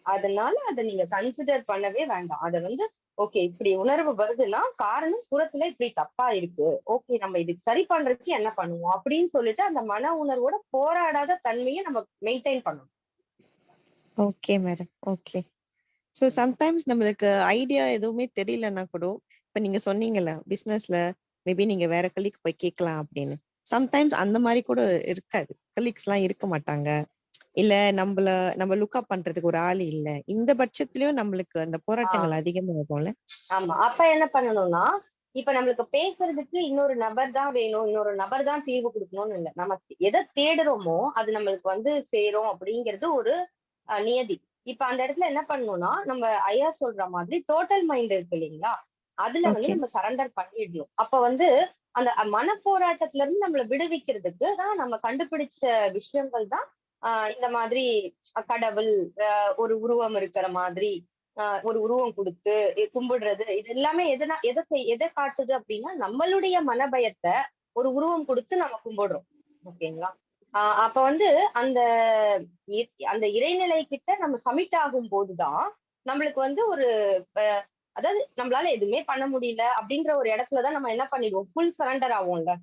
அதனால அதை நீங்க கன்சிடர் பண்ணவே வேண்டாம். அதை வந்து ஓகே இப்படி உணர்வு வருதுன்னா காரணம் புறத்துல இப்படி தப்பா இருக்கு. ஓகே நம்ம இதுக்கு சரி பண்றதுக்கு என்ன பண்ணுவோம்? அப்படின்னு சொல்லிட்டு அந்த மன உணர்வோட போராடாத தன்மையை நம்ம மெயின்டைன் பண்ணணும். Okay madam okay so sometimes நம்மளுக்கு ஐடியா எதுவுமே தெரியலன்னா கூட இப்போ நீங்க சொன்னீங்கல்ல பிசினஸ்ல மேபி நீங்க வேற கலீக் போய் கேட்கலாம் அப்படின்னு. சம்டைம்ஸ் அந்த மாதிரி கூட இருக்காது. கலீக்ஸ் எல்லாம் இருக்க மாட்டாங்க. இல்ல நம்மள நம்ம லுக்அப் பண்றதுக்கு ஒரு ஆள் இல்ல. இந்த பட்சத்திலயும் நம்மளுக்கு அந்த போராட்டங்கள் அதிகமாகும்ல ஆமா. அப்ப என்ன பண்ணணும்னா இப்ப நம்மளுக்கு பேசுறதுக்கு இன்னொரு நபர் தான் வேணும் இன்னொரு நபர் தான் தீர்வு கொடுக்கணும்னு இல்லை. நம்ம எதை தேடுறோமோ அது நம்மளுக்கு வந்து சேரும் அப்படிங்கிறது ஒரு நியதி. இப்ப அந்த இடத்துல என்ன பண்ணணும்னா நம்ம ஐயா சொல்ற மாதிரி டோட்டல் மைண்ட் இருக்கு இல்லைங்களா? அதுல வந்து. நம்ம சரண்டர் பண்ணிடணும். அப்ப வந்து அந்த மன போராட்டத்துல இருந்து நம்மள விடுவிக்கிறதுக்கு தான் நம்ம கண்டுபிடிச்ச விஷயங்கள் தான் ஆஹ் இந்த மாதிரி கடவுள் ஆஹ் ஒரு உருவம் இருக்கிற மாதிரி ஆஹ் ஒரு உருவம் கொடுத்து கும்பிடுறது இது எல்லாமே எதனா எதை செய் எதை காட்டுது அப்படின்னா நம்மளுடைய மனபயத்தை ஒரு உருவம் கொடுத்து நம்ம கும்பிடுறோம். ஓகேங்களா? ஆஹ் அப்ப வந்து அந்த இ- அந்த இறைநிலை கிட்ட நம்ம சமிட் ஆகும் போதுதான் நம்மளுக்கு வந்து ஒரு அஹ், அதாவது நம்மளால எதுவுமே பண்ண முடியல அப்படின்ற ஒரு இடத்துலதான் நம்ம என்ன பண்ணிடுவோம்? ஃபுல் சரண்டர் ஆகும்ல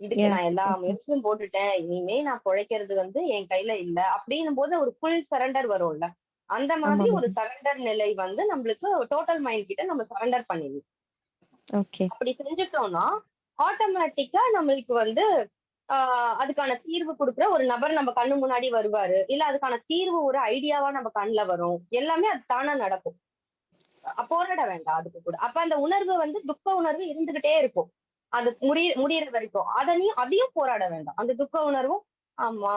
இதுக்கு. நான் எல்லா. முயற்சியும் போட்டுட்டேன். இனிமே நான் பிழைக்கிறது வந்து என் கையில இல்ல. அப்படின்னும் போது ஒரு ஃபுல் சரண்டர் வரும்ல. அந்த மாதிரி ஒரு சரண்டர் நிலை வந்து நம்மளுக்கு டோட்டல் மைண்ட் கிட்ட நம்ம சரண்டர் பண்ணிடணும். அப்படி செஞ்சுட்டோம்னா ஆட்டோமேட்டிக்கா நம்மளுக்கு வந்து ஆஹ் அதுக்கான தீர்வு கொடுக்குற ஒரு நபர் நம்ம கண்ணு முன்னாடி வருவாரு. இல்ல அதுக்கான தீர்வு ஒரு ஐடியாவா நம்ம கண்ணுல வரும். எல்லாமே அது தானா நடக்கும். போராட வேண்டாம். அதுக்கு கூட. அப்ப அந்த உணர்வு வந்து துக்க உணர்வு இருந்துகிட்டே இருக்கும். அது முடிய முடியற வரைக்கும். அதனையும் அதையும் போராட வேண்டாம். அந்த துக்க உணர்வும் ஆமா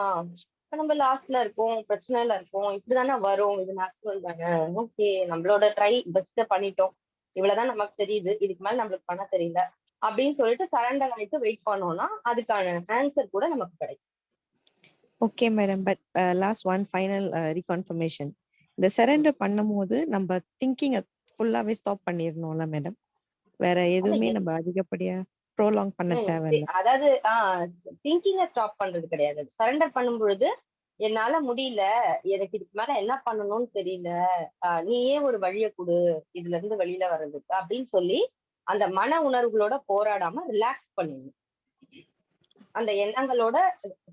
இப்ப நம்ம லாஸ்ட்ல இருக்கோம் பிரச்சனைல இருக்கோம் இப்படிதானே வரும் இது நேச்சுரல் தானே. ஓகே நம்மளோட ட்ரை பெஸ்ட் பண்ணிட்டோம். இவ்வளவுதான் நமக்கு தெரியுது. இதுக்கு மேல நம்மளுக்கு பண்ண தெரியல. அப்படின்னு சொல்லிட்டு சரண்டர் ஆயிட்டு வெயிட் பண்ணோம்னா அதுக்கான ஆன்சர் கூட நமக்கு கிடைக்கும். Okay madam but last one final reconfirmation இந்த சரண்டர் பண்ணும்போது நம்ம திங்கிங் ஃபுல்லாவே ஸ்டாப் பண்ணிடணும்ல மேடம் வேற எதுவுமே நம்ம அதிகப்படியா ப்ரோலாங் பண்ண தேவையில்ல. அதாவது திங்கிங்க ஸ்டாப் பண்றது கிடையாது. சரண்டர் பண்ணும் பொழுது என்னால முடியல. எனக்கு இதுக்கு மேல என்ன பண்ணணும்னு தெரியல. நீயே ஒரு வழியை கொடு. இதுல இருந்து வெளியில வர்றதுக்கு. அப்படின்னு சொல்லி அந்த மன உணர்வுகளோட போராடாம ரிலாக்ஸ் பண்ணிடணும் அந்த எண்ணங்களோட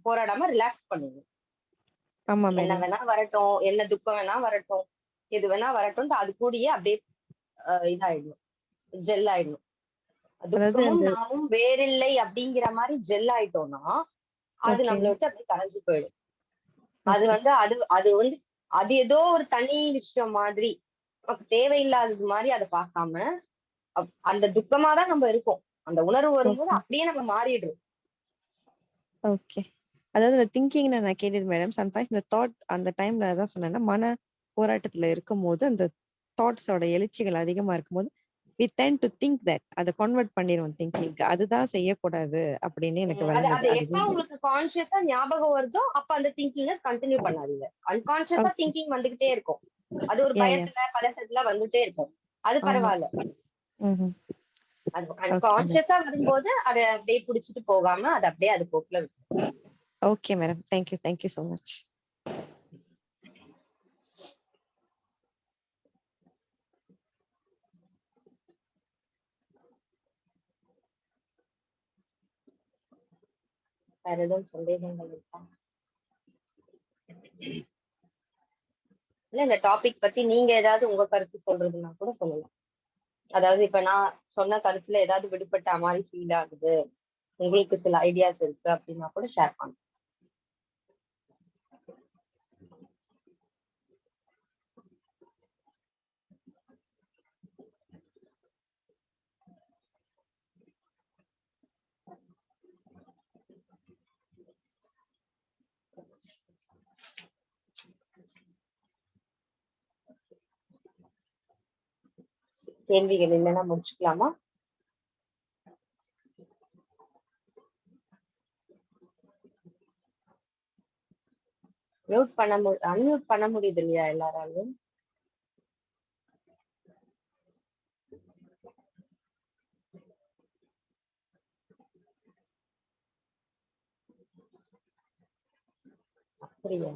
போராடாம ரிலாக்ஸ் பண்ணிடணும் ஆமா என்ன வேணா வரட்டும். என்ன துக்கம் வேணா வரட்டும். எது வேணா வரட்டும் அது கூடயே அப்படியே ஆஹ் இதாயிடணும். ஜெல் அந்த நாமும் வேறில்லை அப்படிங்கிற மாதிரி ஜெல் ஆயிட்டோம்னா அது நம்மள விட்டு அப்படியே கரைஞ்சு போயிடும். அது வந்து அது அது வந்து அது ஏதோ ஒரு தனி விஷயம் மாதிரி நமக்கு தேவையில்லாதது மாதிரி அதை பார்க்காம அந்த துக்கமா தான் நம்ம இருக்கோம். அந்த உணர்வு வரும்போது அப்படியே நம்ம மாறிடுறோம். ஓகே அதாவது இந்த திங்கிங் நான் கேட்டது மேடம் சம்டைம்ஸ் இந்த தாட் அந்த டைம்ல அதான் சொன்னேன்னா மன போராட்டத்துல இருக்கும்போது அந்த தாட்ஸோட எழுச்சிகள் அதிகமா இருக்கும்போது we tend to think that. அதை கன்வெர்ட் பண்ணிடுவோம் திங்கிங் அதுதான் செய்யக்கூடாது அப்படின்னு எனக்கு அது எப்ப உங்களுக்கு கான்சியஸா ஞாபகம் வருதோ அப்ப அந்த திங்கிங்க கண்டினியூ பண்ணாதீங்க. அன்கான்சியஸா ஓகே திங்கிங் வந்துகிட்டே இருக்கும். அது ஒரு பயத்துல பதட்டத்துல வந்துட்டே இருக்கும். அது பரவாயில்ல அது அன்கான்சியஸா வரும்போது அதை அப்படியே புடிச்சிட்டு போகாம அதை அப்படியே அது போக்குல okay madam thank you thank you so much வேற எதுவும் சந்தேகங்கள் இருக்கா? இல்ல இந்த டாபிக் பத்தி நீங்க ஏதாவது உங்க கருத்து சொல்றதுன்னா கூட சொல்லலாம். அதாவது இப்ப நான் சொன்ன கருத்துல ஏதாவது விடுபட்ட மாதிரி ஃபீல் ஆகுது. உங்களுக்கு சில ஐடியாஸ் இருக்கு அப்படின்னா கூட ஷேர் பண்ணுங்க. கேள்விகள் இல்லைன்னா முடிச்சுக்கலாமா? மியூட் பண்ண மு அன்மியூட் பண்ண முடியுது இல்லையா எல்லாராலும் அப்படியா?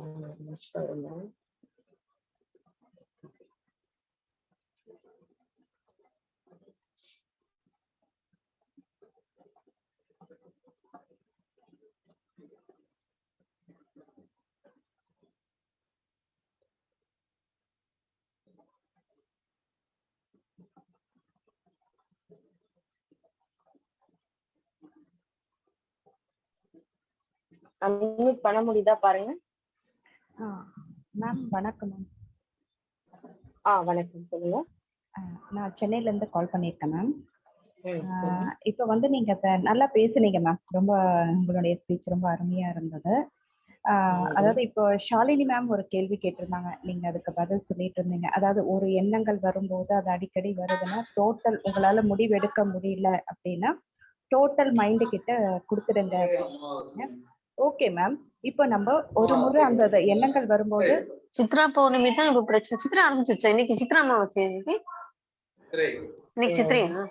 அன்மியூட் பண்ண முடியுதா பாருங்க. மேம் வணக்கம் மேம் ஆ வணக்கம் சொல்லுங்க. நான் சென்னையில இருந்து கால் பண்ணியிருக்கேன் மேம். இப்போ வந்து நீங்க நல்லா பேசுனீங்க மேம் ரொம்ப உங்களுடைய ஸ்பீச் ரொம்ப அருமையா இருந்தது. அதாவது இப்போ ஷாலினி மேம் ஒரு கேள்வி கேட்டிருந்தாங்க. நீங்க அதுக்கு பதில் சொல்லிட்டு இருந்தீங்க. அதாவது ஒரு எண்ணங்கள் வரும்போது அது அடிக்கடி வருதுன்னா டோட்டல் உங்களால முடிவெடுக்க முடியல அப்படின்னா டோட்டல் மைண்டு கிட்ட கொடுத்துடுங்க ஓகே மேம் இப்போ நம்ம ஒரு முறை அந்த எண்ணங்கள் வரும்போது சித்ரா பௌர்ணமி தான் இப்ப பிரச்சனை சித்ரா ஆரம்பிச்சிருச்சா? இன்னைக்கு சித்ரா அமாவாசை இன்னைக்கு? இன்னைக்கு சித்திரையா?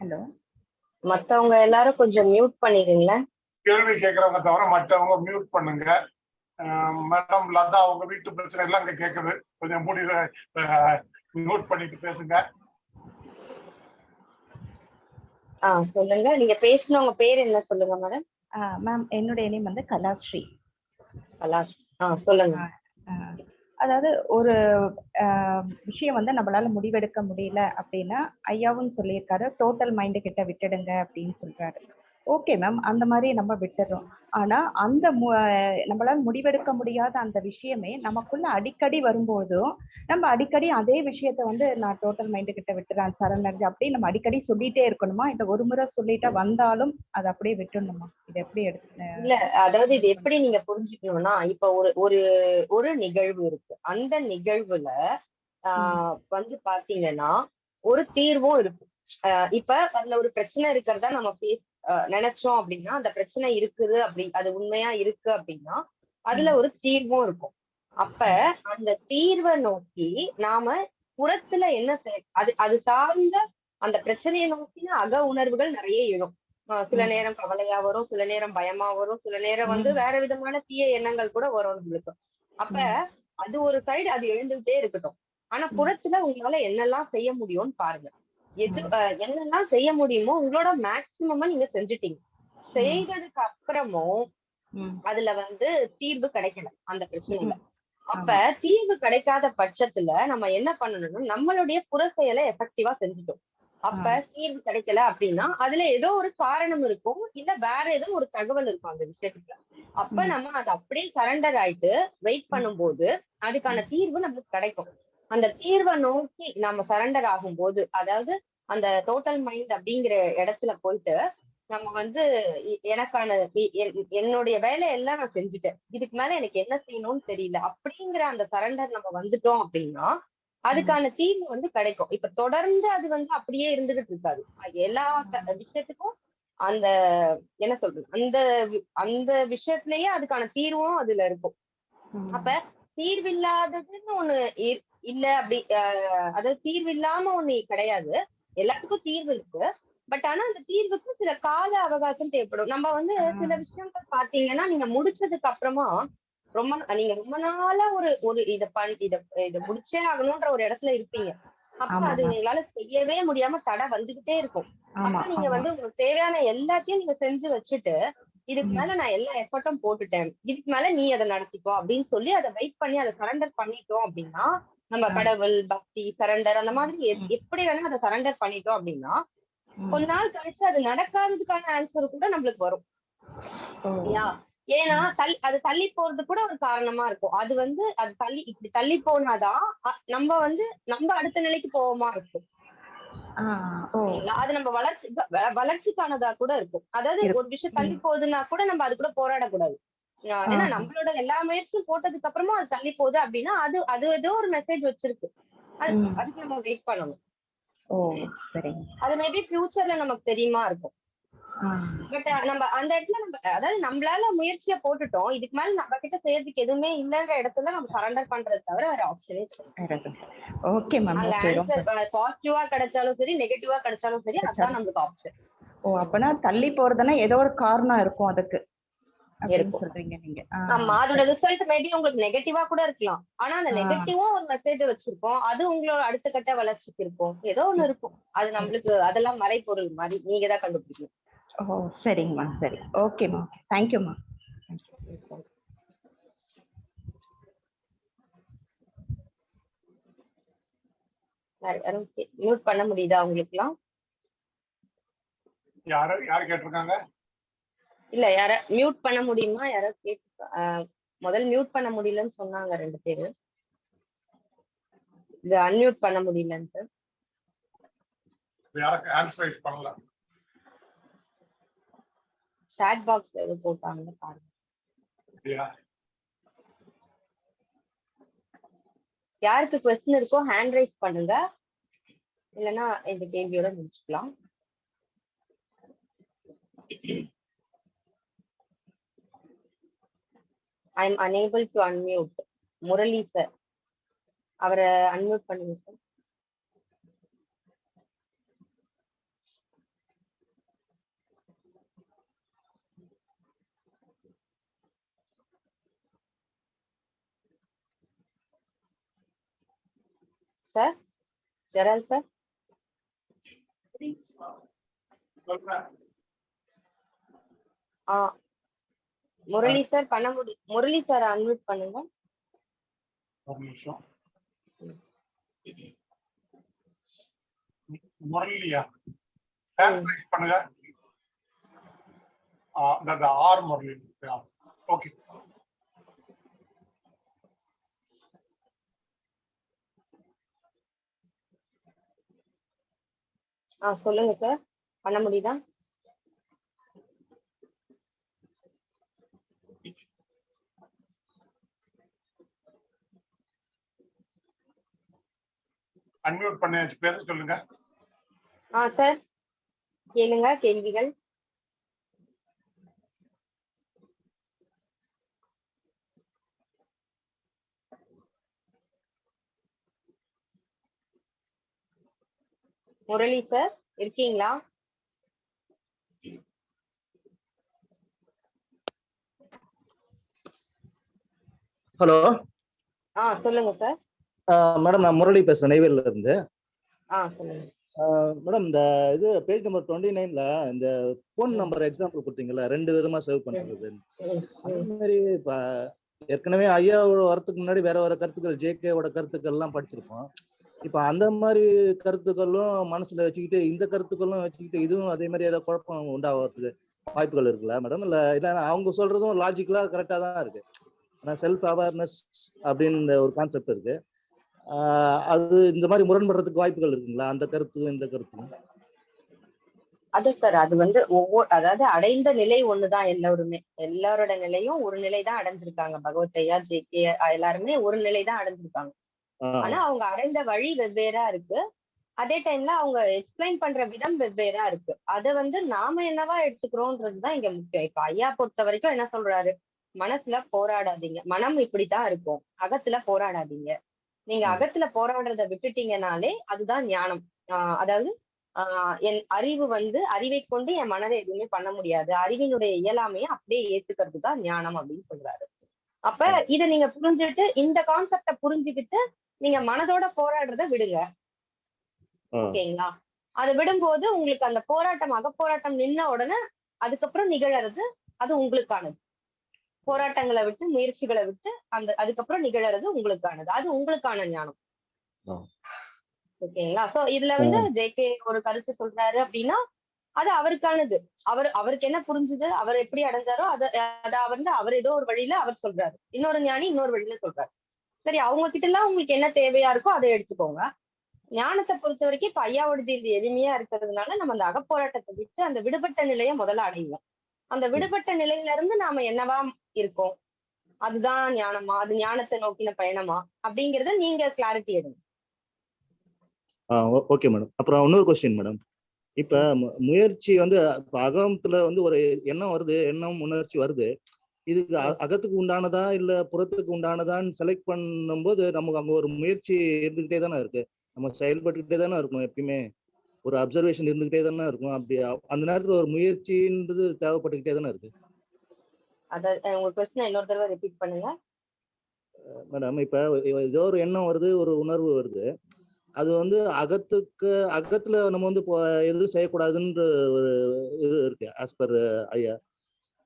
ஹலோ மத்தவங்க எல்லாரும் கொஞ்சம் மியூட் பண்ணிடுங்களேன் கேள்வி கேட்கறவங்க தவிர மற்றவங்க மியூட் பண்ணுங்க. மேடம் லதா உங்க வீட்டு பிரச்சனை எல்லாம் அங்க கேக்குது. கொஞ்சம் மூடி மியூட் பண்ணிட்டு பேசுங்க. ஆ சொல்லுங்க. நீங்க பேசினவங்க பேர் என்ன சொல்லுங்க மேடம் மேம் என்னுடைய நேம் வந்து கலாஸ்ரீ. கலாஷ் ஆ சொல்லுங்க. அதாவது ஒரு விஷயம் வந்து நம்மளால முடிவெடுக்க முடியல அப்படின்னா ஐயாவும் சொல்லியிருக்காரு டோட்டல் மைண்டு கிட்ட விட்டுடுங்க அப்படின்னு சொல்றாரு. ஓகே மேம் அந்த மாதிரி நம்ம விட்டுறோம். ஆனா அந்த நம்மளால முடிவெடுக்க முடியாத அந்த விஷயமே நமக்குள்ள அடிக்கடி வரும்போதும் நம்ம அடிக்கடி அதே விஷயத்த வந்து நான் டோட்டல் மைண்டு கிட்ட விட்டுறேன். சரணடைஞ்சு அப்படியே நம்ம அடிக்கடி சொல்லிட்டே இருக்கணுமா? இந்த ஒரு முறை சொல்லிட்டா வந்தாலும் அதை அப்படியே விட்டுடணுமா? இது எப்படி எடுத்து இல்ல அதாவது இது எப்படி நீங்க புரிஞ்சுக்கணும்னா இப்ப ஒரு ஒரு ஒரு நிகழ்வு இருக்கு. அந்த நிகழ்வுல ஆஹ் வந்து பாத்தீங்கன்னா ஒரு தீர்வும் இருக்கு. ஆஹ் இப்ப அதுல ஒரு பிரச்சனை இருக்கிறதா நம்ம பேச ஆஹ் நினைச்சோம் அப்படின்னா அந்த பிரச்சனை இருக்குது அப்படி அது உண்மையா இருக்கு அப்படின்னா அதுல ஒரு தீர்வும் இருக்கும். அப்ப அந்த தீர்வை நோக்கி நாம புறத்துல என்ன செய்- அது அது சார்ந்த அந்த பிரச்சனையை நோக்கின அக உணர்வுகள் நிறைய எழும். ஆஹ் சில. நேரம் கவலையா வரும் சில நேரம் பயமா வரும் சில நேரம் வந்து. வேற விதமான தீய எண்ணங்கள் கூட வரும் நம்மளுக்கு. அப்ப அது ஒரு சைடு அது எழுந்துகிட்டே இருக்கட்டும். ஆனா. புறத்துல உங்களால என்னெல்லாம் செய்ய முடியும்னு பாருங்க. எது என்னெல்லாம் செய்ய முடியுமோ உங்களோட மேக்சிமமா நீங்க செஞ்சுட்டீங்க. செய்ததுக்கு அப்புறமும். அதுல வந்து தீர்வு கிடைக்கல அந்த பிரச்சனையில. ம். அப்ப தீர்வு கிடைக்காத பட்சத்துல நம்ம என்ன பண்ணணும்னா நம்மளுடைய புற செயலை எஃபெக்டிவா செஞ்சுட்டோம். அப்ப தீர்வு கிடைக்கல அப்படின்னா அதுல ஏதோ ஒரு காரணம் இருக்கும் இல்ல வேற ஏதோ ஒரு தகவல் இருக்கும் அந்த விஷயத்துக்கு அப்ப. நம்ம அது அப்படியே சரண்டர் ஆயிட்டு வெயிட் பண்ணும்போது அதுக்கான தீர்வு நமக்கு கிடைக்கும். அந்த தீர்வை நோக்கி நம்ம சரண்டர் ஆகும்போது அதாவது அந்த டோட்டல் மைண்ட் அப்படிங்கிற இடத்துல போயிட்டு நம்ம வந்து எனக்கான என்னுடைய வேலையெல்லாம் நான் செஞ்சுட்டேன். இதுக்கு மேல எனக்கு என்ன செய்யணும்னு தெரியல. அப்படிங்கிற அந்த சரண்டர் நம்ம வந்துட்டோம் அப்படின்னா அதுக்கான தீர்வு வந்து கிடைக்கும். இப்ப தொடர்ந்து அது வந்து அப்படியே இருந்துகிட்டு இருக்காது. எல்லா விஷயத்துக்கும் அந்த என்ன சொல்றது அந்த அந்த விஷயத்திலேயே அதுக்கான தீர்வும் அதுல இருக்கும். அப்ப தீர்வில்லாததுன்னு ஒண்ணு இல்ல அப்படி அதாவது தீர்வு இல்லாம ஒண்ணு கிடையாது. எல்லாத்துக்கும் தீர்வு இருக்கு. பட் ஆனா அந்த தீர்வுக்கு சில கால அவகாசம் தேவைப்படும். நம்ம வந்து. சில விஷயங்கள் பாத்தீங்கன்னா நீங்க முடிச்சதுக்கு அப்புறமா ரொம்ப நீங்க ரொம்ப நாளா ஒரு ஒரு இத பண் இத இத முடிச்சே ஆகணும்ன்ற ஒரு இடத்துல இருப்பீங்க. அப்ப அது. உங்களால செய்யவே முடியாம தடை வந்துகிட்டே இருக்கும். அப்ப நீங்க வந்து உங்களுக்கு தேவையான எல்லாத்தையும் நீங்க செஞ்சு வச்சுட்டு இதுக்கு. மேல நான் எல்லா எஃபர்ட்டும் போட்டுட்டேன். இதுக்கு மேல நீ அதை நடத்திக்கோ அப்படின்னு சொல்லி அதை வெயிட் பண்ணி அதை சரண்டர் பண்ணிட்டோம் அப்படின்னா நம்ம. கடவுள் பக்தி சரண்டர் அந்த மாதிரி. எப்படி வேணா அதை சரண்டர் பண்ணிட்டோம் அப்படின்னா. கொஞ்ச நாள் கழிச்சு அது நடக்காததுக்கான ஆன்சர் கூட நம்மளுக்கு வரும் ஏன்னா தள்ளி அது தள்ளி போறது கூட ஒரு காரணமா இருக்கும் அது வந்து அது தள்ளி இப்படி தள்ளி போனாதான் நம்ம வந்து நம்ம அடுத்த நிலைக்கு போவோமா இருக்கும்? அது நம்ம வளர்ச்சி வளர்ச்சிக்கானதா கூட இருக்கும் அதாவது. ஒரு விஷயம் தள்ளி போகுதுன்னா கூட நம்ம அது கூட போராடக்கூடாது ஏன்னா. நம்மளோட எல்லா முயற்சியும் போட்டதுக்கு அப்புறமா அது தள்ளி போகுது அப்படின்னா அது அது ஏதோ ஒரு மெசேஜ் வச்சிருக்கு. அதுக்கு நம்ம வெயிட் பண்ணணும். அது மேபி ஃபியூச்சர்ல நமக்கு தெரியுமா இருக்கும். பட் நம்ம அந்த இடத்துல நம்ம அதாவது நம்மளால முயற்சியை போட்டுட்டோம். இதுக்கு மேல நம்ம கிட்ட செய்யறதுக்கு எதுவுமே இல்லைன்ற இடத்துல நம்ம சரண்டர் பண்றது தவிர வேற ஆப்ஷனே ஓகே மேம் பாசிட்டிவா கிடைச்சாலும் சரி நெகட்டிவா கிடைச்சாலும் சரி அதான் நம்மளுக்கு ஆப்ஷன் ஓ அப்பனா தள்ளி போறதுன்னா ஏதோ ஒரு காரணம் இருக்கும் அதுக்கு. இருக்கும். சொல்றீங்க நீங்க. ஆமா அதோட ரிசல்ட் மேபி உங்களுக்கு நெகட்டிவா கூட இருக்கலாம். ஆனா அந்த ஆ. நெகட்டிவும் ஒரு மெசேஜ் வச்சிருக்கோம். அது உங்களோட அடுத்த கட்ட வளர்ச்சிக்கு இருக்கும். ஏதோ ஒண்ணு இருக்கும். அது நம்மளுக்கு அதெல்லாம் மறைபொருள் மாதிரி நீங்க தான் கண்டுபிடிக்கணும். ஓ சரிங்கம்மா சரி. ஓகேம்மா தேங்க்யூம்மா மியூட் பண்ண முடியுதா உங்களுக்குலாம்? யாரு யாரு கேட்டிருக்காங்க? இல்ல யார மியூட் பண்ண முடியுமா? யாரோ கேட்டு முதல் மியூட் பண்ண முடியலன்னு சொன்னாங்க ரெண்டு பேரு. இது அன்மியூட் பண்ண முடியலன்ட்டு. சாட் பாக்ஸ் எது போட்டாங்க பாருங்க. யாருக்கு கொஸ்டின் இருக்கோ ஹேண்ட் ரைஸ் பண்ணுங்க. இல்லைன்னா இந்த கேள்வியோட முடிச்சுக்கலாம். I am unable to unmute. Murali sir அவரை அன்மியூட் பண்ணுங்க சார் சார் ஜெரால் சார் சொல்றேன் ஆ முரளி சார் பண்ண முடி முரளி சார் அன்மியூட் பண்ணுங்க. ஒரு நிமிஷம். முரளியா? ஹேண்ட்ஸ் ரைஸ் பண்ணுங்க இந்த ஆர் முரளி. ஓகே ஆ சொல்லுங்க சார் பண்ண முடியுதா? அன்மியூட் பண்ணி வச்சு பேச சொல்லுங்க. ஆ சார் கேளுங்க கேள்விகள். முரளி சார் இருக்கீங்களா? ஹலோ. ஆ சொல்லுங்க சார் மேடம் நான் முரளி பேசுறேன் நெய்வேலில இருந்து. மேடம் இந்த இது பேஜ் நம்பர் டுவெண்ட்டி நைன்ல இந்த ஃபோன் நம்பர் எக்ஸாம்பிள் கொடுத்தீங்கல்ல ரெண்டு விதமா சேவ் பண்றது. ம், மாதிரி இப்ப ஏற்கனவே ஐயாவோட வரத்துக்கு முன்னாடி வேற வேற கருத்துக்கள் ஜேகேவோட கருத்துக்கள் எல்லாம் படிச்சிருப்போம். இப்ப அந்த மாதிரி கருத்துக்களும் மனசுல வச்சுக்கிட்டு இந்த கருத்துக்களும் வச்சுக்கிட்டு இதுவும் அதே மாதிரி ஏதாவது குழப்பம் உண்டாகிறதுக்கு வாய்ப்புகள் இருக்குல்ல மேடம் இல்ல இல்ல அவங்க சொல்றதும் லாஜிக்கலா கரெக்டா தான் இருக்கு. ஆனா செல்ஃப் அவேர்னஸ் அப்படின்னு ஒரு கான்செப்ட் இருக்கு. அது இந்த மாதிரி முரண்படுறதுக்கு வாய்ப்புகள் இருக்குங்களா? அந்த கருத்தும் இந்த கருத்தும் அது சார் அது வந்து ஒவ்வொரு அதாவது அடைந்த நிலை ஒண்ணுதான் எல்லாருமே. எல்லாரோட நிலையும் ஒரு நிலை தான் அடைஞ்சிருக்காங்க பகவத்தையா ஜேகே எல்லாருமே ஒரு நிலை தான் அடைஞ்சிருக்காங்க ஆனா அவங்க அடைந்த வழி வெவ்வேறா இருக்கு. அதே டைம்ல அவங்க எக்ஸ்பிளைன் பண்ற விதம் வெவ்வேறா இருக்கு. அத வந்து நாம என்னவா எடுத்துக்கிறோம்ன்றதுதான் இங்க முக்கியம். இப்ப ஐயா பொறுத்த வரைக்கும் என்ன சொல்றாரு? மனசுல போராடாதீங்க. மனம் இப்படித்தான் இருக்கும். அகத்துல போராடாதீங்க. நீங்க. அகத்துல போராடுறத விட்டுட்டீங்கனாலே அதுதான் ஞானம். ஆஹ் அதாவது ஆஹ் என் அறிவு வந்து அறிவை கொண்டு என் மனதை எதுவுமே பண்ண முடியாது. அறிவினுடைய இயலாமையை அப்படியே ஏத்துக்கிறது தான் ஞானம் அப்படின்னு சொல்றாரு. அப்ப இத நீங்க புரிஞ்சுட்டு இந்த கான்செப்ட புரிஞ்சுக்கிட்டு நீங்க மனதோட போராடுறத விடுங்க. ஓகேங்களா? அதை விடும்போது உங்களுக்கு அந்த போராட்டம் அகப்போராட்டம் நின்ன உடனே அதுக்கப்புறம் நிகழறது அது உங்களுக்கானது. போராட்டங்களை விட்டு முயற்சிகளை விட்டு அந்த அதுக்கப்புறம் நிகழறது உங்களுக்கானது. அது உங்களுக்கான ஞானம். ஓகேங்களா? சோ இதுல வந்து ஜேகே ஒரு கருத்து சொல்றாரு அப்படின்னா அது அவருக்கானது. அவர் அவருக்கு என்ன புரிஞ்சுது? அவர் எப்படி அடைஞ்சாரோ அத அத வந்து அவர் ஏதோ ஒரு வழியில அவர் சொல்றாரு. இன்னொரு ஞானி இன்னொரு வழியில சொல்றாரு. சரி அவங்க கிட்ட எல்லாம் உங்களுக்கு என்ன தேவையா இருக்கோ அதை எடுத்துக்கோங்க. ஞானத்தை பொறுத்த வரைக்கும் இப்ப ஐயாவோடது இது எளிமையா இருக்கிறதுனால நம்ம அந்த அகப்போராட்டத்தை விட்டு அந்த விடுபட்ட நிலையை முதல்ல அடைவோம் அந்த விடுபட்ட நிலையில இருந்து நாம என்னவா இருக்கோம்? அதுதான் ஞானமா? அது ஞானத்தை நோக்கின பயணமா? அப்படிங்கறத நீங்க கிளாரிட்டி எடுங்க. ஓகே மேடம் அப்புறம் இன்னொரு கொஸ்டின் மேடம் இப்ப முயற்சி வந்து இப்ப அகத்துல வந்து ஒரு எண்ணம் வருது எண்ணம் உணர்ச்சி வருது. அ- அகத்துக்கு உண்டானதா இல்ல புறத்துக்கு உண்டானதான்னு செலக்ட் பண்ணும்போது நமக்கு அங்க ஒரு முயற்சி இருந்துகிட்டே தானே இருக்கு. நம்ம செயல்பட்டுக்கிட்டே தானே இருக்கணும் எப்பயுமே. ஒரு அப்சர்வேஷன் இருந்துகிட்டே தானே இருக்கும். அப்படி அந்த நேரத்துல ஒரு முயற்சின்றது தேவைப்பட்டுக்கிட்டே தானே இருக்கு. மேடம் இப்ப ஏதோ ஒரு எண்ணம் வருது ஒரு உணர்வு வருது. அது வந்து அகத்துக்கு அகத்துல நம்ம வந்து எதுவும் செய்யக்கூடாதுன்ற ஒரு இது இருக்கு ஆஸ் பர் ஐயா.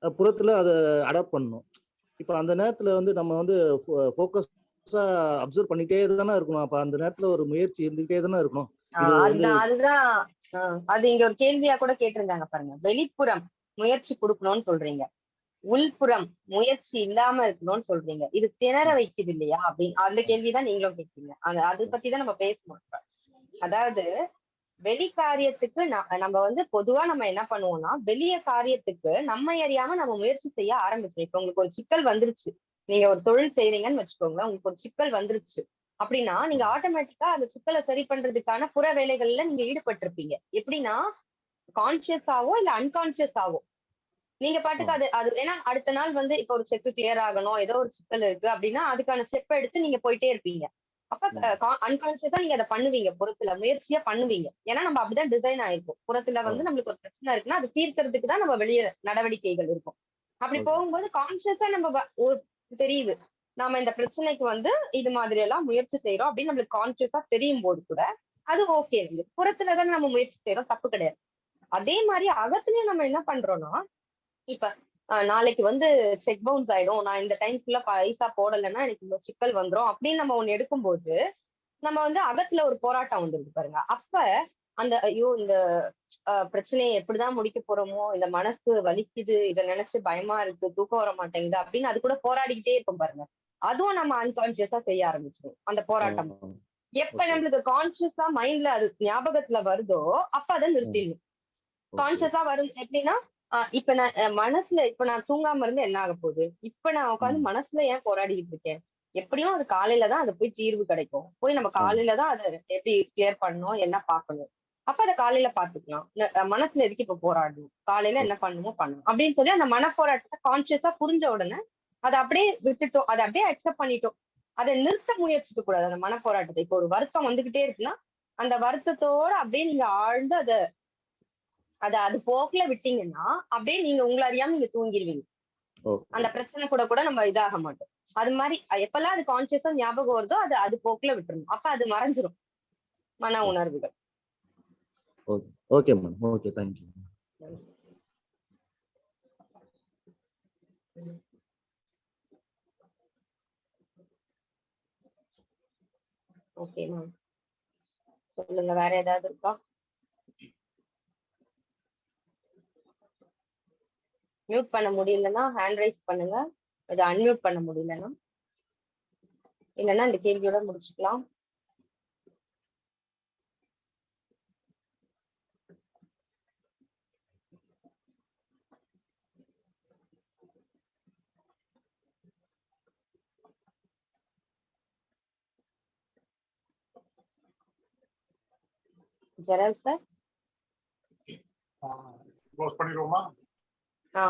புறத்துல அதை அடாப்ட் பண்ணணும். இப்ப அந்த நேரத்துல வந்து நம்ம வந்து ஃபோக்கஸா அப்சர்வ் பண்ணிட்டே தானே இருக்கணும். அப்ப அந்த நேரத்துல ஒரு முயற்சி இருந்துகிட்டே தானே இருக்கணும். அதுதான் அதுதான் அது இங்க ஒரு கேள்வியா கூட கேட்டிருந்தாங்க பாருங்க. வெளிப்புறம் முயற்சி கொடுக்கணும்னு சொல்றீங்க. உள்புறம் முயற்சி இல்லாம இருக்கணும்னு சொல்றீங்க. இது திணற வைக்குது இல்லையா? அப்படின்னு அந்த கேள்விதான் நீங்களும் கேட்கீங்க அது அதை பத்தி தான் நம்ம பேசணும். அதாவது வெளி காரியத்துக்கு நம்ம வந்து பொதுவா நம்ம என்ன பண்ணுவோம்னா வெளிய காரியத்துக்கு நம்ம அறியாம நம்ம முயற்சி செய்ய ஆரம்பிச்சோம். இப்ப உங்களுக்கு ஒரு சிக்கல் வந்துருச்சு. நீங்க ஒரு தொழில் செய்றீங்கன்னு வச்சுக்கோங்களேன். உங்களுக்கு ஒரு சிக்கல் வந்துருச்சு. அப்படின்னா நீங்க ஆட்டோமேட்டிக்கா அந்த சிக்கலை சரி பண்றதுக்கான புற வேலைகள்ல நீங்க ஈடுபட்டிருப்பீங்க. எப்படின்னா கான்சியஸாவோ இல்ல அன்கான்சியஸாவோ நீங்க பாட்டுக்கு அது அது ஏன்னா அடுத்த நாள் வந்து இப்ப ஒரு செக் கிளியர் ஆகணும் ஏதோ ஒரு சிக்கல் இருக்கு அப்படின்னா அதுக்கான ஸ்டெப் எடுத்து நீங்க போயிட்டே இருப்பீங்க. அப்ப அன்கான்சியஸா நீங்க அதை பண்ணுவீங்க புறத்துல முயற்சியா பண்ணுவீங்க. ஏன்னா நம்ம அப்படிதான் டிசைன் ஆயிருக்கும். புறத்துல வந்து நம்மளுக்கு ஒரு பிரச்சனை இருக்குன்னா அது தீர்க்கறதுக்கு தான் நம்ம வெளியே நடவடிக்கைகள் இருக்கும். அப்படி. போகும்போது கான்சியஸா நம்ம ஒரு தெரியுது. நாம இந்த பிரச்சனைக்கு வந்து இது மாதிரி எல்லாம் முயற்சி செய்யறோம் அப்படின்னு நம்மளுக்கு கான்சியஸா தெரியும் போது கூட அது ஓகே புறத்துல தானே நம்ம முயற்சி செய்யறோம் தப்பு கிடையாது. அதே மாதிரி அகத்துலயும் நம்ம என்ன பண்றோம்னா இப்ப நாளைக்கு வந்து செக் பவுன்ஸ் ஆயிடும். நான் இந்த டைம் ஃபுல்லா பைசா போடலைன்னா எனக்கு இந்த சிக்கல் வந்துரும் அப்படின்னு நம்ம ஒண்ணு எடுக்கும்போது நம்ம வந்து அகத்துல ஒரு போராட்டம் வந்துருக்கு பாருங்க. அப்ப அந்த ஐயோ இந்த பிரச்சனையை எப்படிதான் முடிக்க போறோமோ இந்த மனசு வலிக்குது இதை நினைச்சு பயமா இருக்கு தூக்கம் வர மாட்டேங்குது அப்படின்னு அது கூட போராடிக்கிட்டே இருப்போம் பாருங்க. அதுவும் நம்ம அன்கான்சியஸா செய்ய ஆரம்பிச்சிடும் அந்த போராட்டம். எப்ப. நம்மளுக்கு கான்சியஸா மைண்ட்ல அது ஞாபகத்துல வருதோ அப்ப அதை நிறுத்திடணும். கான்சியஸா வரும் எப்படின்னா இப்ப நான் மனசுல இப்ப நான் தூங்காம இருந்து என்ன ஆக போகுது? இப்ப நான் உட்காந்து. மனசுல ஏன் போராடிக்கிட்டு இருக்கேன்? எப்படியும் அது காலையில தான் அது போய் தீர்வு கிடைக்கும். போய் நம்ம காலையில தான் அதை எப்படி கிளியர் பண்ணணும் என்ன பார்க்கணும்? அப்ப அதை காலையில பாத்துக்கலாம் மனசுல எதுக்கு இப்ப போராடணும்? காலையில என்ன பண்ணணுமோ பண்ணணும். அப்படின்னு சொல்லி அந்த மனப்போராட்டத்தை கான்சியஸா புரிஞ்ச உடனே அதை அப்படியே விட்டுட்டோம். அதை அப்படியே அக்செப்ட் பண்ணிட்டோம். அதை நிறுத்த முயற்சிக்க கூடாது. அந்த மனப்போராட்டத்தை. இப்போ ஒரு வருத்தம் வந்துகிட்டே இருக்குன்னா அந்த வருத்தத்தோட அப்படியே நீங்க ஆழ்ந்து அதை அத அது போக்குல விட்டீங்கன்னா அப்படியே நீங்க உங்களை அறியாம நீங்க தூங்கிடுவீங்க. அந்த பிரச்சனை கூட கூட நம்ம இதாக மாட்டோம். அது மாதிரி எப்பெல்லாம் அது கான்சியஸா ஞாபகம் வருதோ அது அது போக்குல விட்டுறணும். அப்ப அது மறைஞ்சிரும். மன உணர்வுகள். Okay madam okay thank you okay ma'am சொல்லுங்க வேற ஏதாவது இருக்கா? மியூட் பண்ண முடியலன்னா ஹேண்ட் ரைஸ் பண்ணுங்க. இதை அன்மியூட் பண்ண முடியலன்னா. இல்லைன்னா இந்த கேள்வியோட முடிச்சுக்கலாம். ஜெரல் சார் க்ளோஸ் பண்ணிடுவோமா ஆ